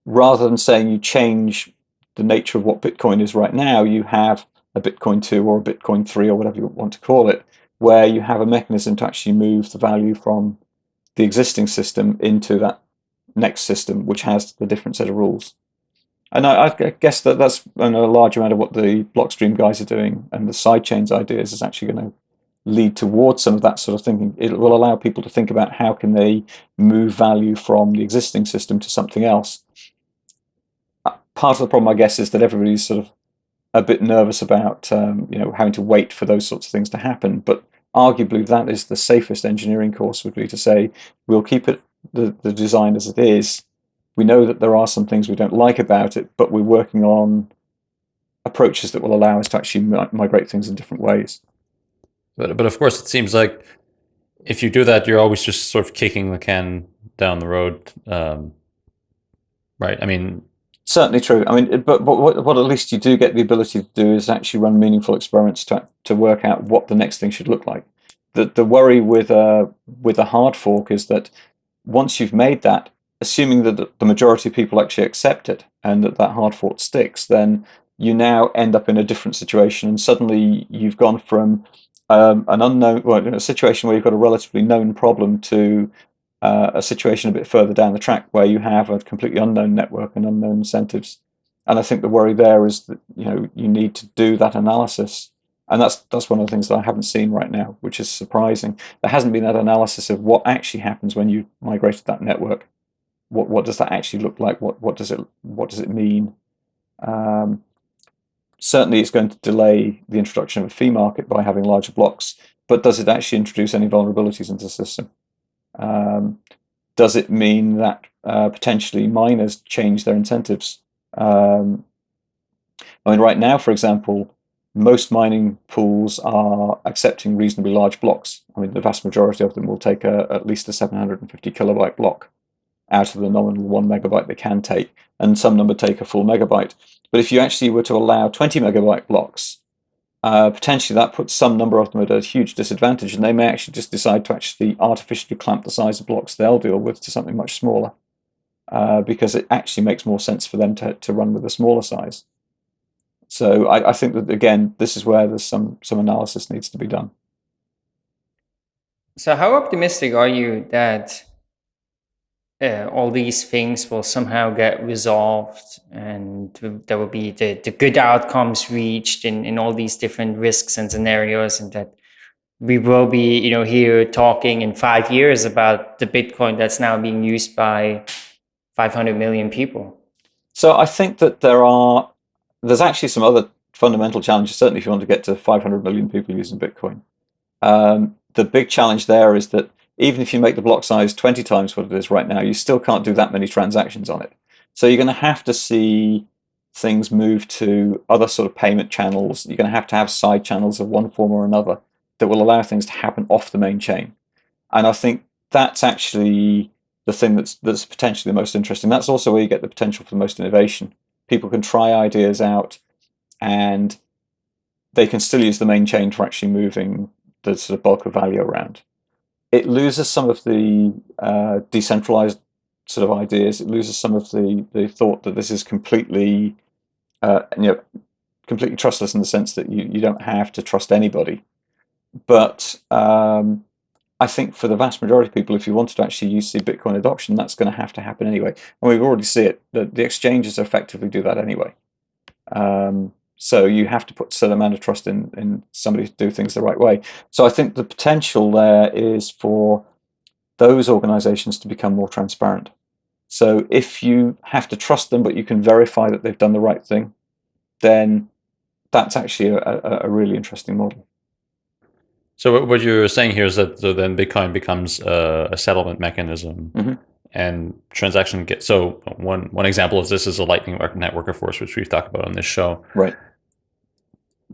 rather than saying you change the nature of what Bitcoin is right now, you have a Bitcoin 2 or a Bitcoin 3 or whatever you want to call it, where you have a mechanism to actually move the value from the existing system into that next system, which has the different set of rules. And I, I guess that that's a large amount of what the Blockstream guys are doing, and the sidechains ideas is actually going to lead towards some of that sort of thinking. It will allow people to think about how can they move value from the existing system to something else. Uh, part of the problem, I guess, is that everybody's sort of a bit nervous about um, you know having to wait for those sorts of things to happen. But arguably, that is the safest engineering course would be to say we'll keep it the, the design as it is. We know that there are some things we don't like about it, but we're working on approaches that will allow us to actually migrate things in different ways. But but of course, it seems like if you do that, you're always just sort of kicking the can down the road, um, right? I mean, certainly true. I mean, but but what, what at least you do get the ability to do is actually run meaningful experiments to to work out what the next thing should look like. The the worry with a with a hard fork is that once you've made that, assuming that the majority of people actually accept it and that that hard fork sticks, then you now end up in a different situation, and suddenly you've gone from um, an unknown, well, a situation where you've got a relatively known problem to uh, a situation a bit further down the track where you have a completely unknown network and unknown incentives. And I think the worry there is that you know you need to do that analysis, and that's that's one of the things that I haven't seen right now, which is surprising. There hasn't been that analysis of what actually happens when you migrated that network. What what does that actually look like? What what does it what does it mean? Um, certainly it's going to delay the introduction of a fee market by having larger blocks, but does it actually introduce any vulnerabilities into the system? Um, does it mean that uh, potentially miners change their incentives? Um, I mean, right now, for example, most mining pools are accepting reasonably large blocks. I mean, the vast majority of them will take a, at least a 750 kilobyte block. Out of the nominal one megabyte they can take, and some number take a full megabyte. But if you actually were to allow 20 megabyte blocks, uh, potentially that puts some number of them at a huge disadvantage, and they may actually just decide to actually artificially clamp the size of blocks they'll deal with to something much smaller, uh, because it actually makes more sense for them to, to run with a smaller size. So I, I think that again, this is where there's some some analysis needs to be done. So how optimistic are you that uh, all these things will somehow get resolved and there will be the, the good outcomes reached in, in all these different risks and scenarios and that we will be you know here talking in five years about the bitcoin that's now being used by 500 million people. So i think that there are there's actually some other fundamental challenges certainly if you want to get to 500 million people using bitcoin. Um, the big challenge there is that even if you make the block size 20 times what it is right now, you still can't do that many transactions on it. So you're going to have to see things move to other sort of payment channels. You're going to have to have side channels of one form or another that will allow things to happen off the main chain. And I think that's actually the thing that's that's potentially the most interesting. That's also where you get the potential for the most innovation. People can try ideas out and they can still use the main chain for actually moving the sort of bulk of value around it loses some of the uh, decentralized sort of ideas. It loses some of the the thought that this is completely, uh, you know, completely trustless in the sense that you you don't have to trust anybody. But um, I think for the vast majority of people, if you wanted to actually use the Bitcoin adoption, that's going to have to happen anyway. And we already see it. The, the exchanges effectively do that anyway. Um, so you have to put a certain amount of trust in, in somebody to do things the right way. So I think the potential there is for those organizations to become more transparent. So if you have to trust them, but you can verify that they've done the right thing, then that's actually a, a, a really interesting model. So what you're saying here is that then Bitcoin becomes a, a settlement mechanism mm -hmm. and transaction get so one one example of this is a Lightning Network of Force, which we've talked about on this show. Right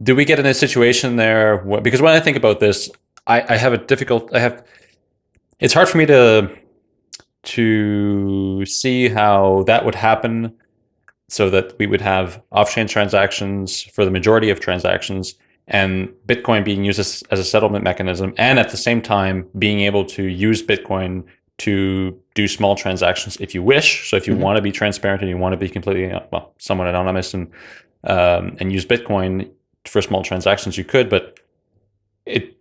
do we get in a situation there because when I think about this, I, I have a difficult, I have, it's hard for me to, to see how that would happen so that we would have off-chain transactions for the majority of transactions and Bitcoin being used as, as a settlement mechanism and at the same time being able to use Bitcoin to do small transactions if you wish. So if you mm -hmm. want to be transparent and you want to be completely, well, somewhat anonymous and um, and use Bitcoin, for small transactions you could, but it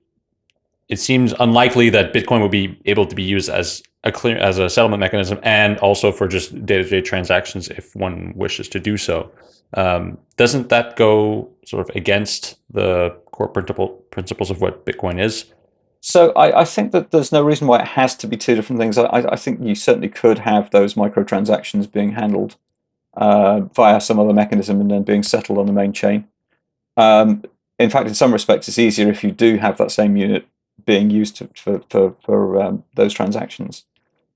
it seems unlikely that Bitcoin would be able to be used as a clear as a settlement mechanism and also for just day-to-day -day transactions if one wishes to do so. Um, doesn't that go sort of against the core principle principles of what Bitcoin is? So I, I, think that there's no reason why it has to be two different things. I, I think you certainly could have those microtransactions being handled uh, via some other mechanism and then being settled on the main chain. Um, in fact, in some respects, it's easier if you do have that same unit being used to, for, for, for um, those transactions.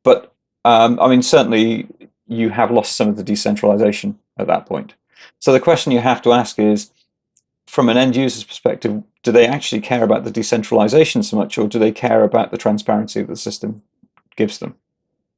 But um, I mean, certainly you have lost some of the decentralization at that point. So the question you have to ask is, from an end user's perspective, do they actually care about the decentralization so much, or do they care about the transparency that the system gives them?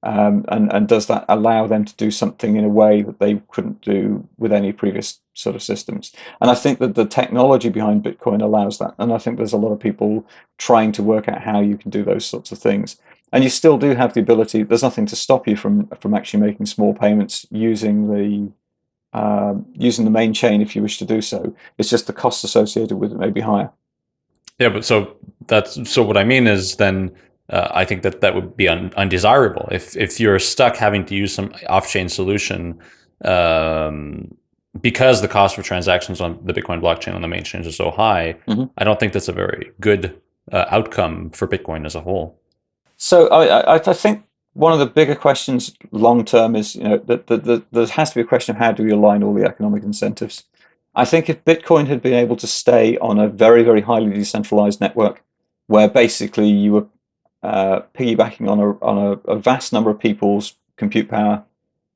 Um, and, and does that allow them to do something in a way that they couldn't do with any previous sort of systems? And I think that the technology behind Bitcoin allows that. And I think there's a lot of people trying to work out how you can do those sorts of things. And you still do have the ability, there's nothing to stop you from, from actually making small payments using the um, using the main chain if you wish to do so. It's just the costs associated with it may be higher. Yeah, but so that's so what I mean is then uh, I think that that would be un undesirable. If if you're stuck having to use some off-chain solution um, because the cost for transactions on the Bitcoin blockchain on the main chain is so high, mm -hmm. I don't think that's a very good uh, outcome for Bitcoin as a whole. So I, I, I think one of the bigger questions long term is you know that the, the, there has to be a question of how do we align all the economic incentives. I think if Bitcoin had been able to stay on a very very highly decentralized network, where basically you were uh, piggybacking on a on a, a, vast number of people's compute power,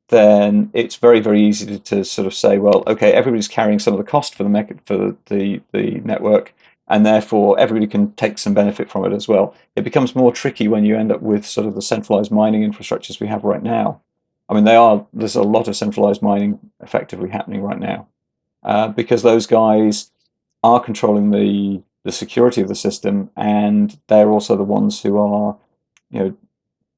then it's very very easy to, to, sort of say, well, okay, everybody's carrying some of the cost for the for the the network. and therefore everybody can take some benefit from it as well. It becomes more tricky when you end up with sort of the centralized mining infrastructures we have right now. I mean, they are there's a lot of centralized mining effectively happening right now uh, because those guys are controlling the the security of the system, and they're also the ones who are, you know,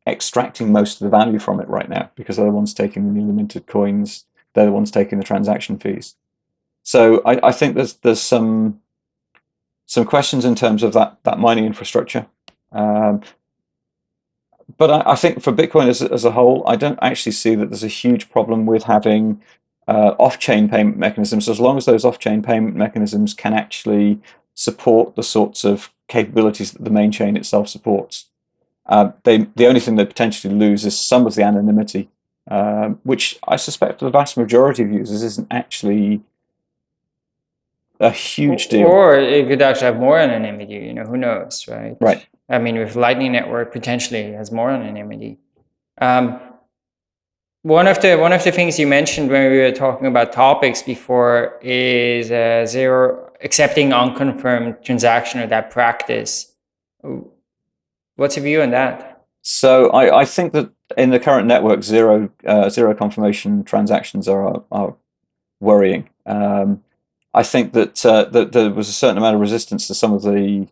extracting most of the value from it right now because they're the ones taking the newly minted coins. They're the ones taking the transaction fees. So I, I think there's there's some some questions in terms of that that mining infrastructure. Um, but I, I, think for Bitcoin as, as a whole, I don't actually see that there's a huge problem with having uh, off-chain payment mechanisms, as long as those off-chain payment mechanisms can actually support the sorts of capabilities that the main chain itself supports. Uh, they, the only thing they potentially lose is some of the anonymity, uh, which I suspect for the vast majority of users isn't actually a huge deal. Or it could actually have more anonymity, you know, who knows, right? Right. I mean, with Lightning Network, potentially has more anonymity. Um, one of the one of the things you mentioned when we were talking about topics before is uh, zero accepting unconfirmed transaction or that practice. What's your view on that? So I, I think that in the current network, zero uh, zero confirmation transactions are are worrying. Um, I think that uh, that there was a certain amount of resistance to some of the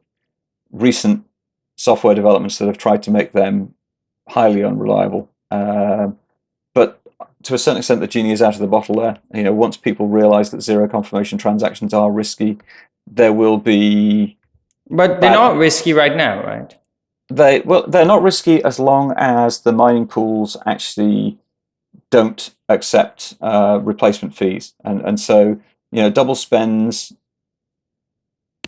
recent software developments that have tried to make them highly unreliable. Um, to a certain extent, the genie is out of the bottle there. You know, once people realize that zero confirmation transactions are risky, there will be. But they're not risky right now, right? They well, they're not risky as long as the mining pools actually don't accept uh, replacement fees, and and so you know, double spends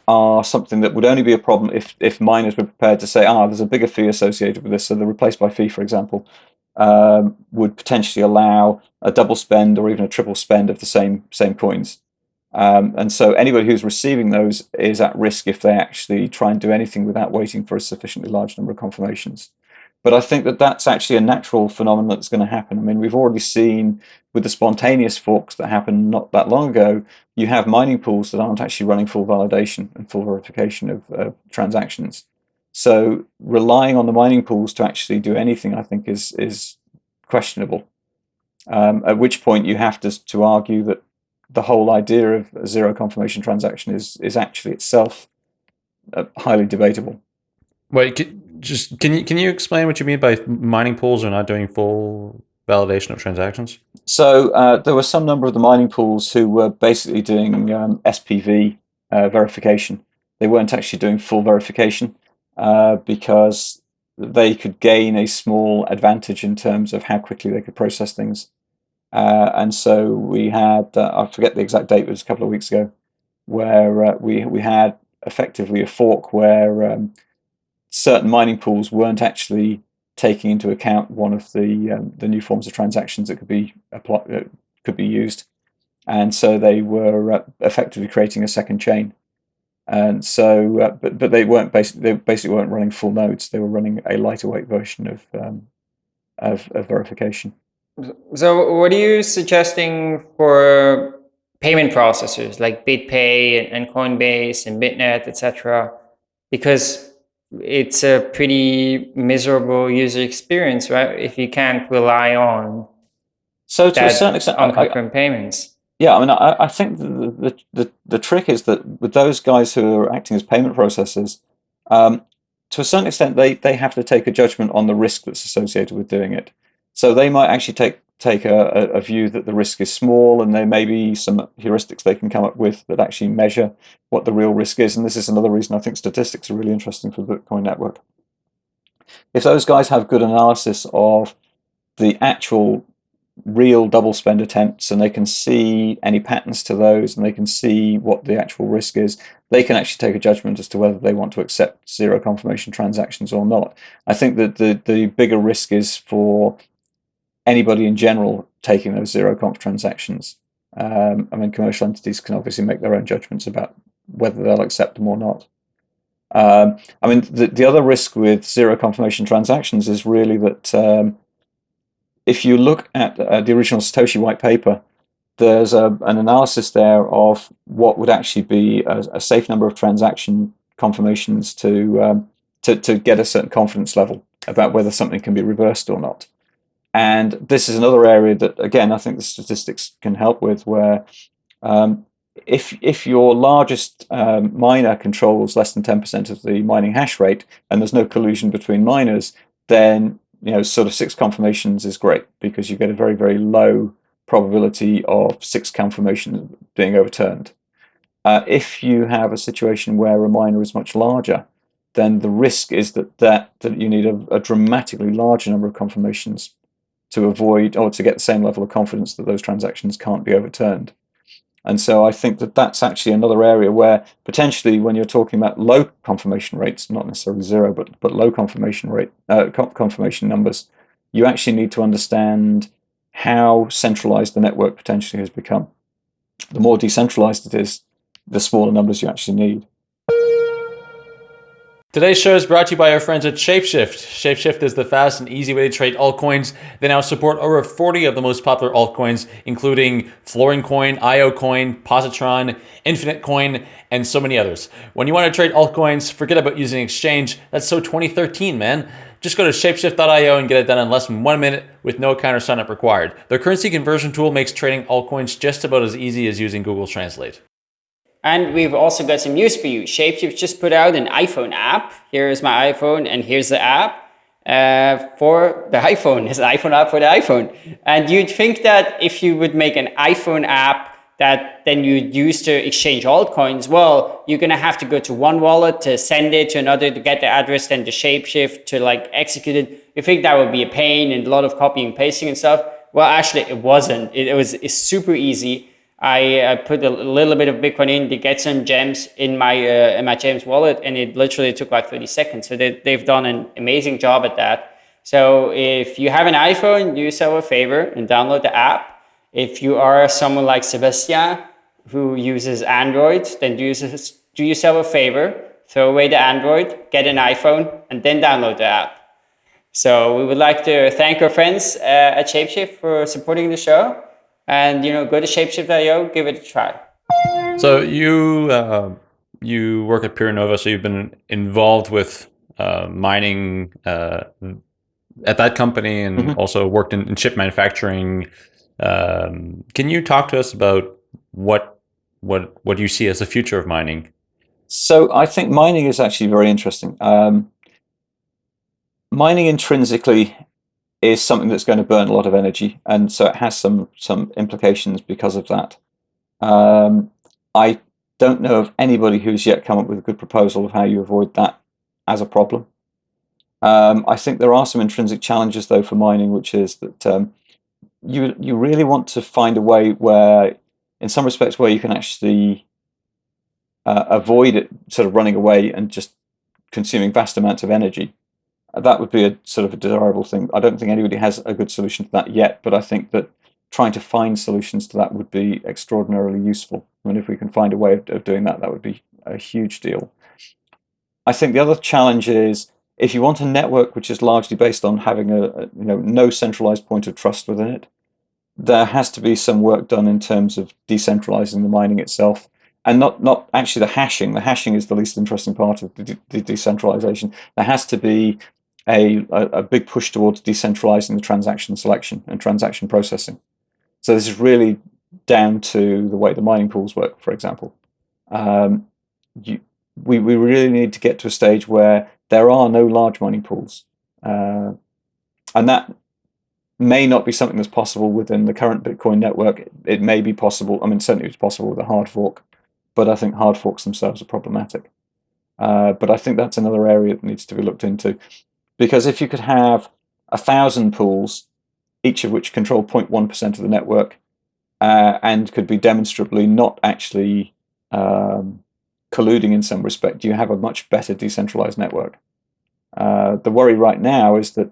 are something that would only be a problem if if miners were prepared to say, ah, there's a bigger fee associated with this, so the replace by fee, for example, um, would potentially allow a double spend or even a triple spend of the same same coins. Um, and so anybody who's receiving those is at risk if they actually try and do anything without waiting for a sufficiently large number of confirmations. But I think that that's actually a natural phenomenon that's going to happen. I mean, we've already seen with the spontaneous forks that happened not that long ago, you have mining pools that aren't actually running full validation and full verification of uh, transactions. So relying on the mining pools to actually do anything, I think, is is questionable. Um, at which point you have to to argue that the whole idea of a zero confirmation transaction is is actually itself uh, highly debatable. Wait, can, just can you can you explain what you mean by mining pools are not doing full validation of transactions? So uh, there were some number of the mining pools who were basically doing um, SPV uh, verification. They weren't actually doing full verification. Uh, because they could gain a small advantage in terms of how quickly they could process things. Uh, and so we had, uh, I forget the exact date, it was a couple of weeks ago, where uh, we, we had effectively a fork where um, certain mining pools weren't actually taking into account one of the um, the new forms of transactions that could be applied, uh, could be used, and so they were effectively creating a second chain. And so, uh, but but they weren't basically they basically weren't running full nodes. They were running a lighter weight version of um, of, of verification. So, what are you suggesting for payment processors like BitPay and Coinbase and Bitnet, etc.? Because it's a pretty miserable user experience, right? If you can't rely on so to a certain extent, unconfirmed payments. Yeah, I mean, I, I think the, the, the, the, trick is that with those guys who are acting as payment processors, um, to a certain extent, they, they have to take a judgment on the risk that's associated with doing it. So they might actually take take a, a, view that the risk is small and there may be some heuristics they can come up with that actually measure what the real risk is. And this is another reason I think statistics are really interesting for the Bitcoin network. If those guys have good analysis of the actual real double spend attempts and they can see any patterns to those and they can see what the actual risk is, they can actually take a judgment as to whether they want to accept zero confirmation transactions or not. I think that the, the bigger risk is for anybody in general taking those zero conf transactions. Um, I mean, commercial entities can obviously make their own judgments about whether they'll accept them or not. Um, I mean, the, the other risk with zero confirmation transactions is really that um, if you look at uh, the original Satoshi white paper, there's a, an analysis there of what would actually be a, a safe number of transaction confirmations to, um, to, to get a certain confidence level about whether something can be reversed or not. And this is another area that, again, I think the statistics can help with, where um, if if your largest um, miner controls less than 10% of the mining hash rate, and there's no collusion between miners, then you know sort of six confirmations is great because you get a very very low probability of six confirmations being overturned. Uh, if you have a situation where a miner is much larger, then the risk is that that, that you need a, a dramatically larger number of confirmations to avoid or to get the same level of confidence that those transactions can't be overturned. And so I think that that's actually another area where potentially when you're talking about low confirmation rates, not necessarily zero, but, but low confirmation rate, uh, confirmation numbers, you actually need to understand how centralized the network potentially has become. The more decentralized it is, the smaller numbers you actually need. Today's show is brought to you by our friends at Shapeshift. Shapeshift is the fast and easy way to trade altcoins. They now support over 40 of the most popular altcoins, including Florin Coin, IO Coin, Positron, Infinite Coin, and so many others. When you want to trade altcoins, forget about using exchange. That's so 2013, man. Just go to shapeshift.io and get it done in less than one minute with no account or signup required. Their currency conversion tool makes trading altcoins just about as easy as using Google Translate. And we've also got some news for you. Shapeshift just put out an iPhone app. Here is my iPhone and here's the app. Uh, for the iPhone. It's an iPhone app for the iPhone. And you'd think that if you would make an iPhone app that then you'd use to exchange altcoins, well, you're going to have to go to one wallet to send it to another to get the address, then the shapeshift to like execute it. You think that would be a pain and a lot of copying and pasting and stuff. Well, actually, it wasn't. It, it was it's super easy. I, I put a little bit of Bitcoin in to get some gems in my uh, in my James wallet, and it literally took like 30 seconds. So they, they've done an amazing job at that. So if you have an iPhone, do yourself a favor and download the app. If you are someone like Sebastian who uses Android, then do, yourself, do yourself a favor, throw away the Android, get an iPhone, and then download the app. So we would like to thank our friends uh, at Shapeshift for supporting the show and you know go to shapeshift.io give it a try. So you uh, you work at PeerNova, so you've been involved with uh, mining uh, at that company and mm -hmm. also worked in, in chip manufacturing. Um, can you talk to us about what what what you see as the future of mining? So i think mining is actually very interesting. Um, mining intrinsically is something that's going to burn a lot of energy, and so it has some some implications because of that. Um, I don't know of anybody who's yet come up with a good proposal of how you avoid that as a problem. Um, I think there are some intrinsic challenges though for mining, which is that um, you you really want to find a way where, in some respects, where you can actually uh, avoid it sort of running away and just consuming vast amounts of energy that would be a sort of a desirable thing. I don't think anybody has a good solution to that yet, but I think that trying to find solutions to that would be extraordinarily useful. I mean, if we can find a way of, of doing that, that would be a huge deal. I think the other challenge is if you want a network which is largely based on having a, a, you know no centralized point of trust within it, there has to be some work done in terms of decentralizing the mining itself and not not actually the hashing. The hashing is the least interesting part of the, de the decentralization. There has to be a, a, big push towards decentralizing the transaction selection and transaction processing. So this is really down to the way the mining pools work, for example. Um, you, we, we really need to get to a stage where there are no large mining pools. Uh, and that may not be something that's possible within the current Bitcoin network. It, it may be possible, I mean, certainly it's possible with a hard fork, but I think hard forks themselves are problematic. Uh, but I think that's another area that needs to be looked into. Because if you could have a thousand pools, each of which control 0.1% of the network, uh, and could be demonstrably not actually um, colluding in some respect, you have a much better decentralized network. Uh, the worry right now is that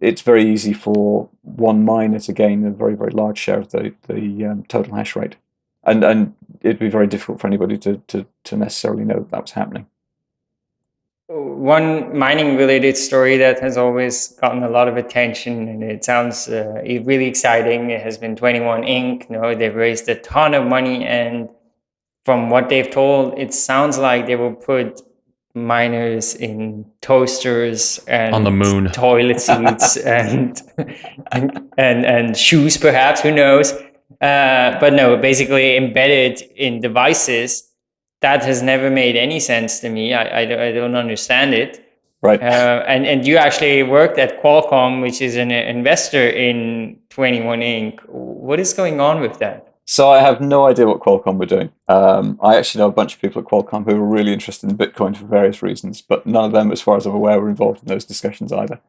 it's very easy for one miner to gain a very, very large share of the, the um, total hash rate. And, and it'd be very difficult for anybody to, to, to necessarily know that, that was happening. One mining related story that has always gotten a lot of attention and it sounds uh, really exciting. It has been 21 Inc. You know, they've raised a ton of money and from what they've told, it sounds like they will put miners in toasters and on the moon toilet seats <laughs> and, and, and and shoes perhaps who knows uh, but no basically embedded in devices that has never made any sense to me. I, I, I don't understand it. Right. Uh, and, and you actually worked at Qualcomm, which is an investor in 21 Inc. What is going on with that? So I have no idea what Qualcomm were doing. Um, I actually know a bunch of people at Qualcomm who were really interested in Bitcoin for various reasons, but none of them, as far as I'm aware, were involved in those discussions either.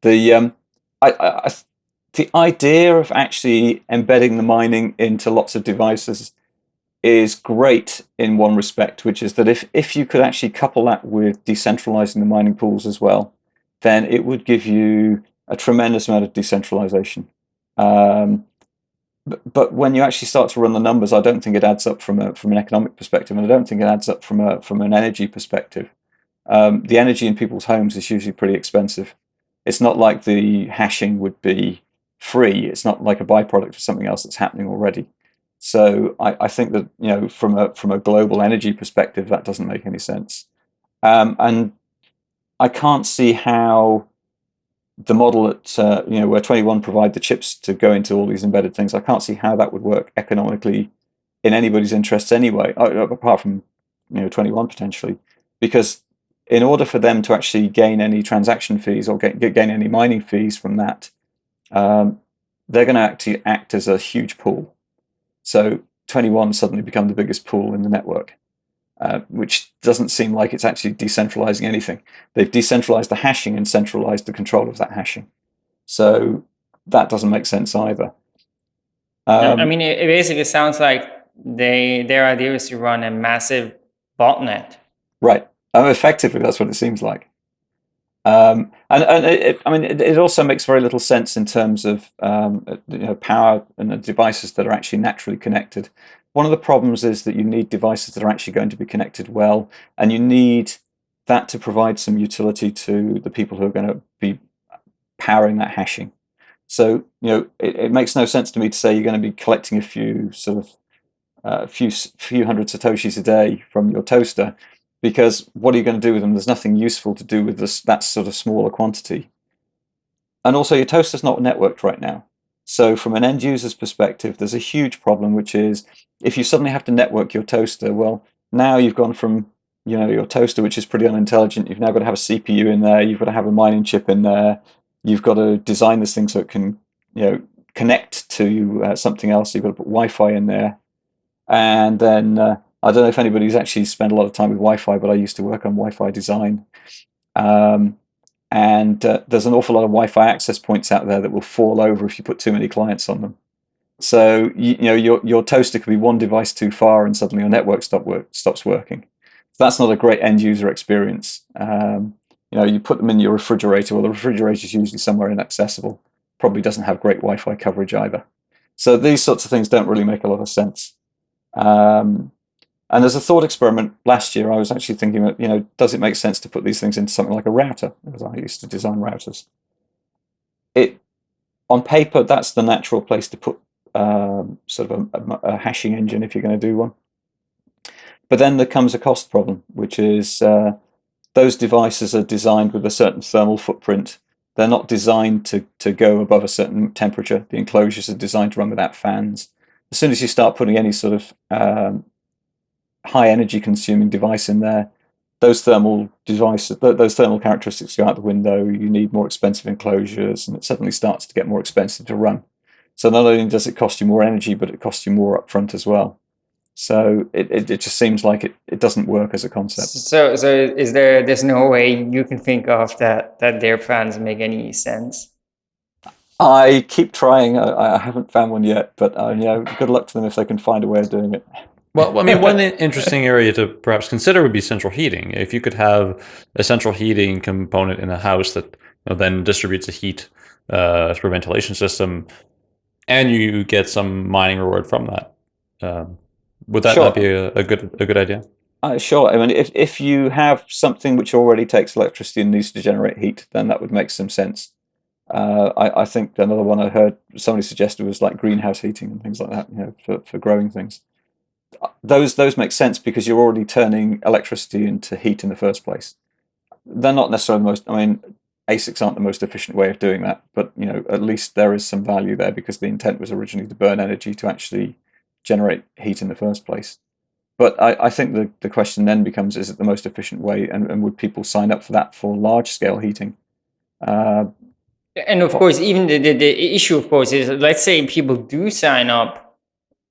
The um, I, I, the idea of actually embedding the mining into lots of devices is great in one respect, which is that if, if you could actually couple that with decentralizing the mining pools as well, then it would give you a tremendous amount of decentralization. Um, but, but when you actually start to run the numbers, I don't think it adds up from a from an economic perspective, and I don't think it adds up from a from an energy perspective. Um, the energy in people's homes is usually pretty expensive. It's not like the hashing would be free. It's not like a byproduct of something else that's happening already. So I, I, think that you know from a from a global energy perspective, that doesn't make any sense. Um, and I can't see how the model at uh, you know where 21 provide the chips to go into all these embedded things. I can't see how that would work economically in anybody's interests anyway, uh, uh, apart from you know 21 potentially, because in order for them to actually gain any transaction fees or get, gain any mining fees from that, um, they're going to actually act as a huge pool. So 21 suddenly become the biggest pool in the network, uh, which doesn't seem like it's actually decentralizing anything. They've decentralized the hashing and centralized the control of that hashing. So that doesn't make sense either. Um, I mean, it, basically sounds like they their idea is to run a massive botnet. Right. Um, effectively, that's what it seems like. Um, and, and it, I mean, it, it, also makes very little sense in terms of um, you know, power and the devices that are actually naturally connected. One of the problems is that you need devices that are actually going to be connected well, and you need that to provide some utility to the people who are going to be powering that hashing. So, you know, it, it makes no sense to me to say you're going to be collecting a few sort of a uh, few few hundred satoshis a day from your toaster because what are you going to do with them? There's nothing useful to do with this that sort of smaller quantity. And also your toaster's not networked right now. So from an end user's perspective, there's a huge problem, which is if you suddenly have to network your toaster, well, now you've gone from you know your toaster, which is pretty unintelligent, you've now got to have a CPU in there, you've got to have a mining chip in there, you've got to design this thing so it can you know connect to uh, something else. You've got to put Wi-Fi in there, and then uh, I don't know if anybody's actually spent a lot of time with Wi-Fi, but I used to work on Wi-Fi design. Um, and uh, there's an awful lot of Wi-Fi access points out there that will fall over if you put too many clients on them. So you, you know your your toaster could be one device too far, and suddenly your network stop work, stops working. That's not a great end user experience. Um, you know, you put them in your refrigerator. Well, the refrigerator is usually somewhere inaccessible. Probably doesn't have great Wi-Fi coverage either. So these sorts of things don't really make a lot of sense. Um, and as a thought experiment last year, I was actually thinking, you know, does it make sense to put these things into something like a router? Because I used to design routers. It, on paper, that's the natural place to put um, sort of a, a, hashing engine if you're going to do one. But then there comes a cost problem, which is uh, those devices are designed with a certain thermal footprint. They're not designed to, to go above a certain temperature. The enclosures are designed to run without fans. As soon as you start putting any sort of um, high energy consuming device in there, those thermal devices, those thermal characteristics go out the window. You need more expensive enclosures, and it suddenly starts to get more expensive to run. So not only does it cost you more energy, but it costs you more upfront as well. So it, it, it just seems like it, it doesn't work as a concept. So so is there there's no way you can think of that that their plans make any sense? I keep trying. I, I haven't found one yet, but uh, you know, good luck to them if they can find a way of doing it. Well, I mean, one <laughs> interesting area to perhaps consider would be central heating. If you could have a central heating component in a house that you know, then distributes the heat uh, through a ventilation system, and you get some mining reward from that, um, would that sure. not be a, a, good a good idea? Uh, sure. I mean, if, if you have something which already takes electricity and needs to generate heat, then that would make some sense. Uh, I, I, think another one I heard somebody suggested was like greenhouse heating and things like that, you know, for, for growing things. Those those make sense because you're already turning electricity into heat in the first place. They're not necessarily the most. I mean, ASICs aren't the most efficient way of doing that, but you know, at least there is some value there because the intent was originally to burn energy to actually generate heat in the first place. But I, I think the, the question then becomes: Is it the most efficient way, and, and would people sign up for that for large scale heating? Uh, and of course, even the, the, the issue, of course, is let's say people do sign up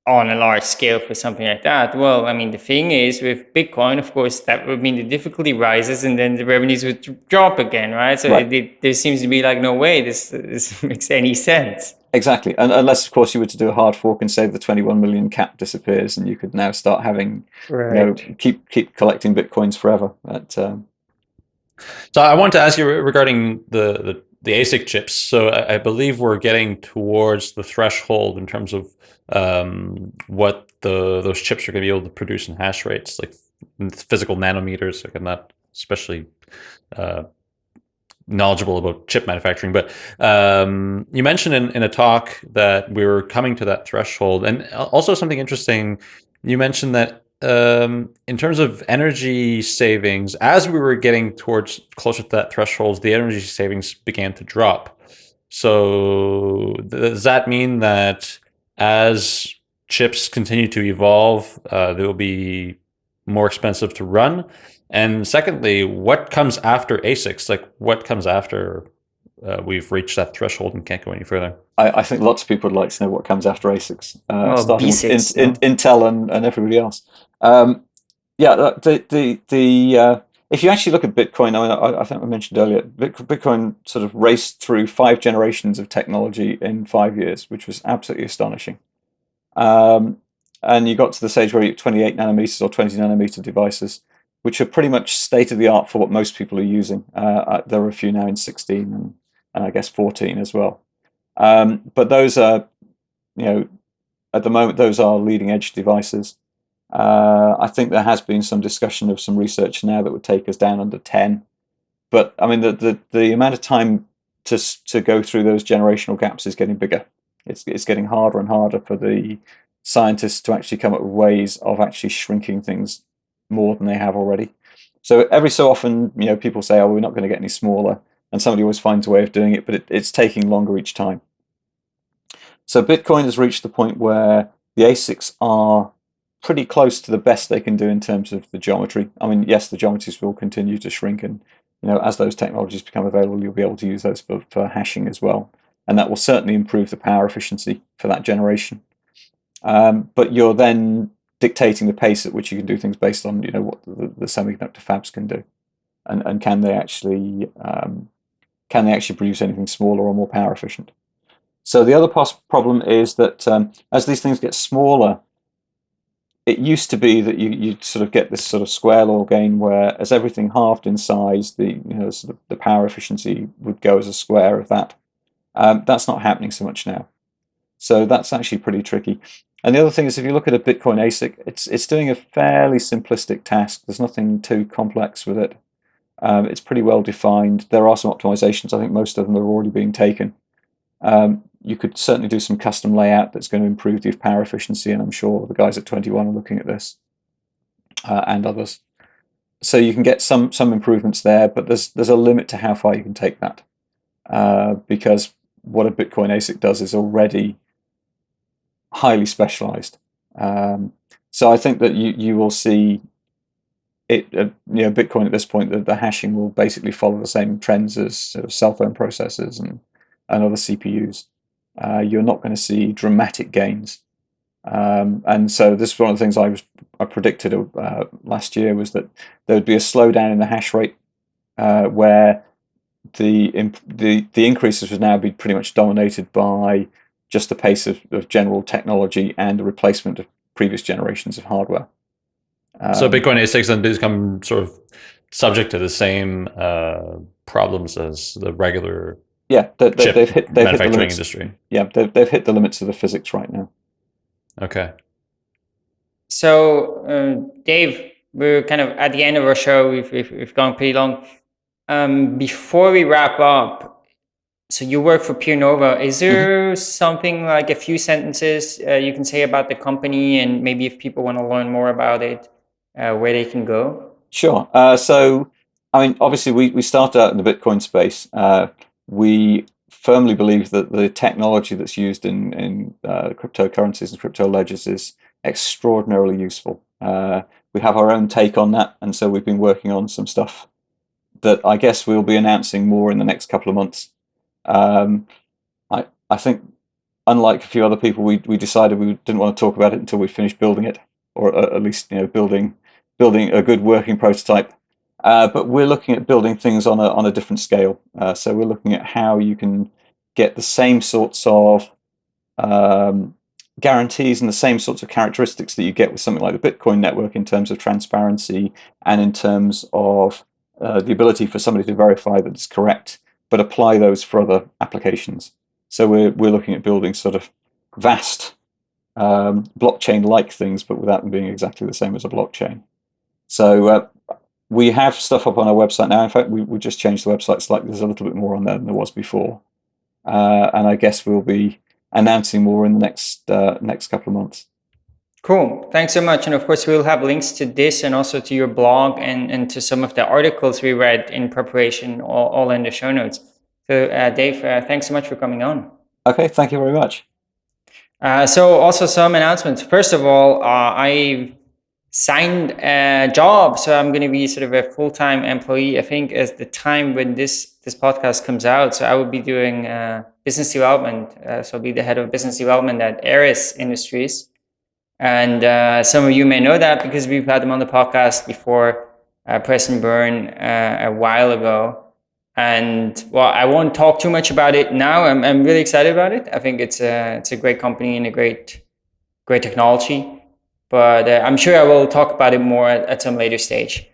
on a large scale for something like that. Well, I mean, the thing is with Bitcoin, of course, that would mean the difficulty rises and then the revenues would drop again, right? So right. It, it, there seems to be like no way this, this <laughs> makes any sense. Exactly, and unless of course you were to do a hard fork and say the 21 million cap disappears, and you could now start having, right. you know, keep keep collecting bitcoins forever. But, um... so I want to ask you regarding the the the ASIC chips. So I, I, believe we're getting towards the threshold in terms of um, what the those chips are going to be able to produce in hash rates, like physical nanometers. Like I'm not especially uh, knowledgeable about chip manufacturing, but um, you mentioned in, in a talk that we were coming to that threshold, and also something interesting. You mentioned that um, in terms of energy savings, as we were getting towards closer to that threshold, the energy savings began to drop. So does that mean that as chips continue to evolve, uh, they will be more expensive to run? And secondly, what comes after ASICs? Like what comes after uh, we've reached that threshold and can't go any further? I, I, think lots of people would like to know what comes after ASICs, uh, oh, starting with in, in, Intel and, and everybody else. Um, yeah, the the the uh, if you actually look at Bitcoin, I, mean, I, I, think I mentioned earlier, Bitcoin sort of raced through five generations of technology in five years, which was absolutely astonishing. Um, and you got to the stage where you 28 nanometers or 20 nanometer devices, which are pretty much state of the art for what most people are using. Uh, uh there are a few now in 16 and, and I guess 14 as well. Um, but those are, you know, at the moment, those are leading edge devices. Uh, I think there has been some discussion of some research now that would take us down under 10. But I mean, the, the, the amount of time to, to go through those generational gaps is getting bigger. It's, it's getting harder and harder for the scientists to actually come up with ways of actually shrinking things more than they have already. So every so often, you know, people say, oh, we're not going to get any smaller. And somebody always finds a way of doing it, but it, it's taking longer each time. So Bitcoin has reached the point where the ASICs are pretty close to the best they can do in terms of the geometry. I mean, yes, the geometries will continue to shrink, and you know, as those technologies become available, you'll be able to use those for, for hashing as well, and that will certainly improve the power efficiency for that generation. Um, but you're then dictating the pace at which you can do things based on you know what the, the semiconductor fabs can do, and and can they actually um, can they actually produce anything smaller or more power efficient? So the other problem is that um, as these things get smaller, it used to be that you you sort of get this sort of square law gain where as everything halved in size, the you know sort of the power efficiency would go as a square of that. Um, that's not happening so much now. So that's actually pretty tricky. And the other thing is, if you look at a Bitcoin ASIC, it's it's doing a fairly simplistic task. There's nothing too complex with it. Um, it's pretty well defined. There are some optimizations. I think most of them are already being taken. Um, you could certainly do some custom layout that's going to improve the power efficiency, and I'm sure the guys at 21 are looking at this uh, and others. So you can get some some improvements there, but there's there's a limit to how far you can take that uh, because what a Bitcoin ASIC does is already highly specialized. Um, so I think that you you will see it, uh, you know, Bitcoin at this point, the, the hashing will basically follow the same trends as sort of cell phone processors and, and other CPUs uh, you're not going to see dramatic gains. Um, and so this is one of the things I was I predicted uh, last year was that there would be a slowdown in the hash rate uh, where the, the the increases would now be pretty much dominated by just the pace of, of general technology and the replacement of previous generations of hardware. Um, so Bitcoin ASICs then become sort of subject to the same uh, problems as the regular yeah, they, they, have hit they've manufacturing hit the limits. industry. Yeah, they've, they've hit the limits of the physics right now. Okay. So, uh, Dave, we're kind of at the end of our show. We've, we've, we've gone pretty long. Um, before we wrap up, so you work for PeerNova. Is there mm-hmm. something like a few sentences uh, you can say about the company and maybe if people want to learn more about it, uh, where they can go? Sure. Uh, so, I mean, obviously, we, we started out in the Bitcoin space. We firmly believe that the technology that's used in, in uh, cryptocurrencies and crypto ledgers is extraordinarily useful. Uh, we have our own take on that, and so we've been working on some stuff that I guess we'll be announcing more in the next couple of months. Um, I I think, unlike a few other people, we we decided we didn't want to talk about it until we finished building it, or at least you know building building a good working prototype. Uh, but we're looking at building things on a on a different scale. Uh, so we're looking at how you can get the same sorts of um, guarantees and the same sorts of characteristics that you get with something like the Bitcoin network in terms of transparency and in terms of uh, the ability for somebody to verify that it's correct, but apply those for other applications. So we're we're looking at building sort of vast um, blockchain-like things, but without them being exactly the same as a blockchain. So uh, we have stuff up on our website now. In fact, we, we just changed the website slightly. There's a little bit more on there than there was before. Uh, and I guess we'll be announcing more in the next uh, next couple of months. Cool. Thanks so much. And of course, we'll have links to this and also to your blog and, and to some of the articles we read in preparation, all, all in the show notes. So, uh, Dave, uh, thanks so much for coming on. Okay. Thank you very much. Uh, so, also some announcements. First of all, uh, I signed a job. So I'm going to be sort of a full-time employee. I think as the time when this this podcast comes out, so I will be doing uh, business development. Uh, so I'll be the head of business development at Eris Industries. And uh, some of you may know that because we've had them on the podcast before, uh, Preston Byrne uh, a while ago. And well, I won't talk too much about it now. I'm, I'm really excited about it. I think it's a, it's a great company and a great, great technology but uh, I'm sure I will talk about it more at, at some later stage.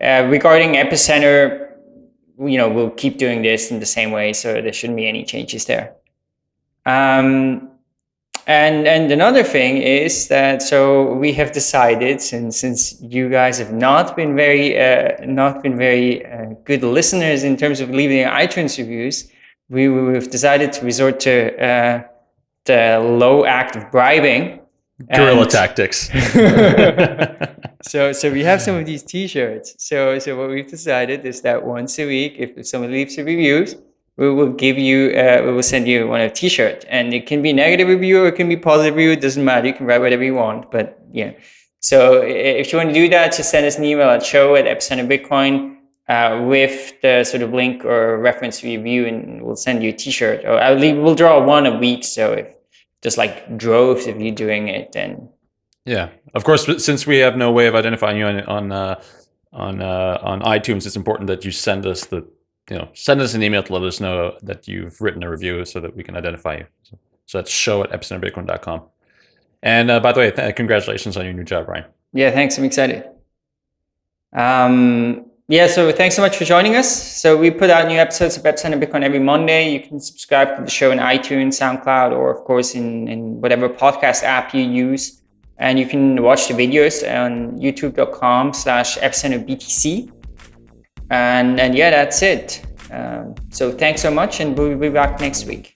Uh, regarding Epicenter, you know, we'll keep doing this in the same way, so there shouldn't be any changes there. Um, and and another thing is that so we have decided since since you guys have not been very uh, not been very uh, good listeners in terms of leaving iTunes reviews, we we've decided to resort to uh, the low act of bribing guerrilla and tactics. <laughs> <laughs> so so we have some of these t-shirts. So so what we've decided is that once a week, if someone leaves a review, we will give you uh, we will send you one of t-shirt, and it can be negative review or it can be positive review. It doesn't matter. You can write whatever you want. But yeah. So if you want to do that, just send us an email at show at epicenter bitcoin. Uh, with the sort of link or reference review, and we'll send you a T-shirt. Or I'll leave, we'll draw one a week. So if just like droves of you doing it and yeah. Of course since we have no way of identifying you on on uh, on uh, on itunes it's important that you send us the you know send us an email to let us know that you've written a review so that we can identify you. So, so that's show at epicenterbitcoin.com and uh, by the way congratulations on your new job Brian. Yeah thanks. I'm excited. Um yeah, so thanks so much for joining us. So we put out new episodes of Epicenter Bitcoin every Monday. You can subscribe to the show in iTunes, SoundCloud, or of course in, in whatever podcast app you use. And you can watch the videos on youtube.com slash epicenterbtc. And, and yeah, that's it. Um, so thanks so much and we'll be back next week.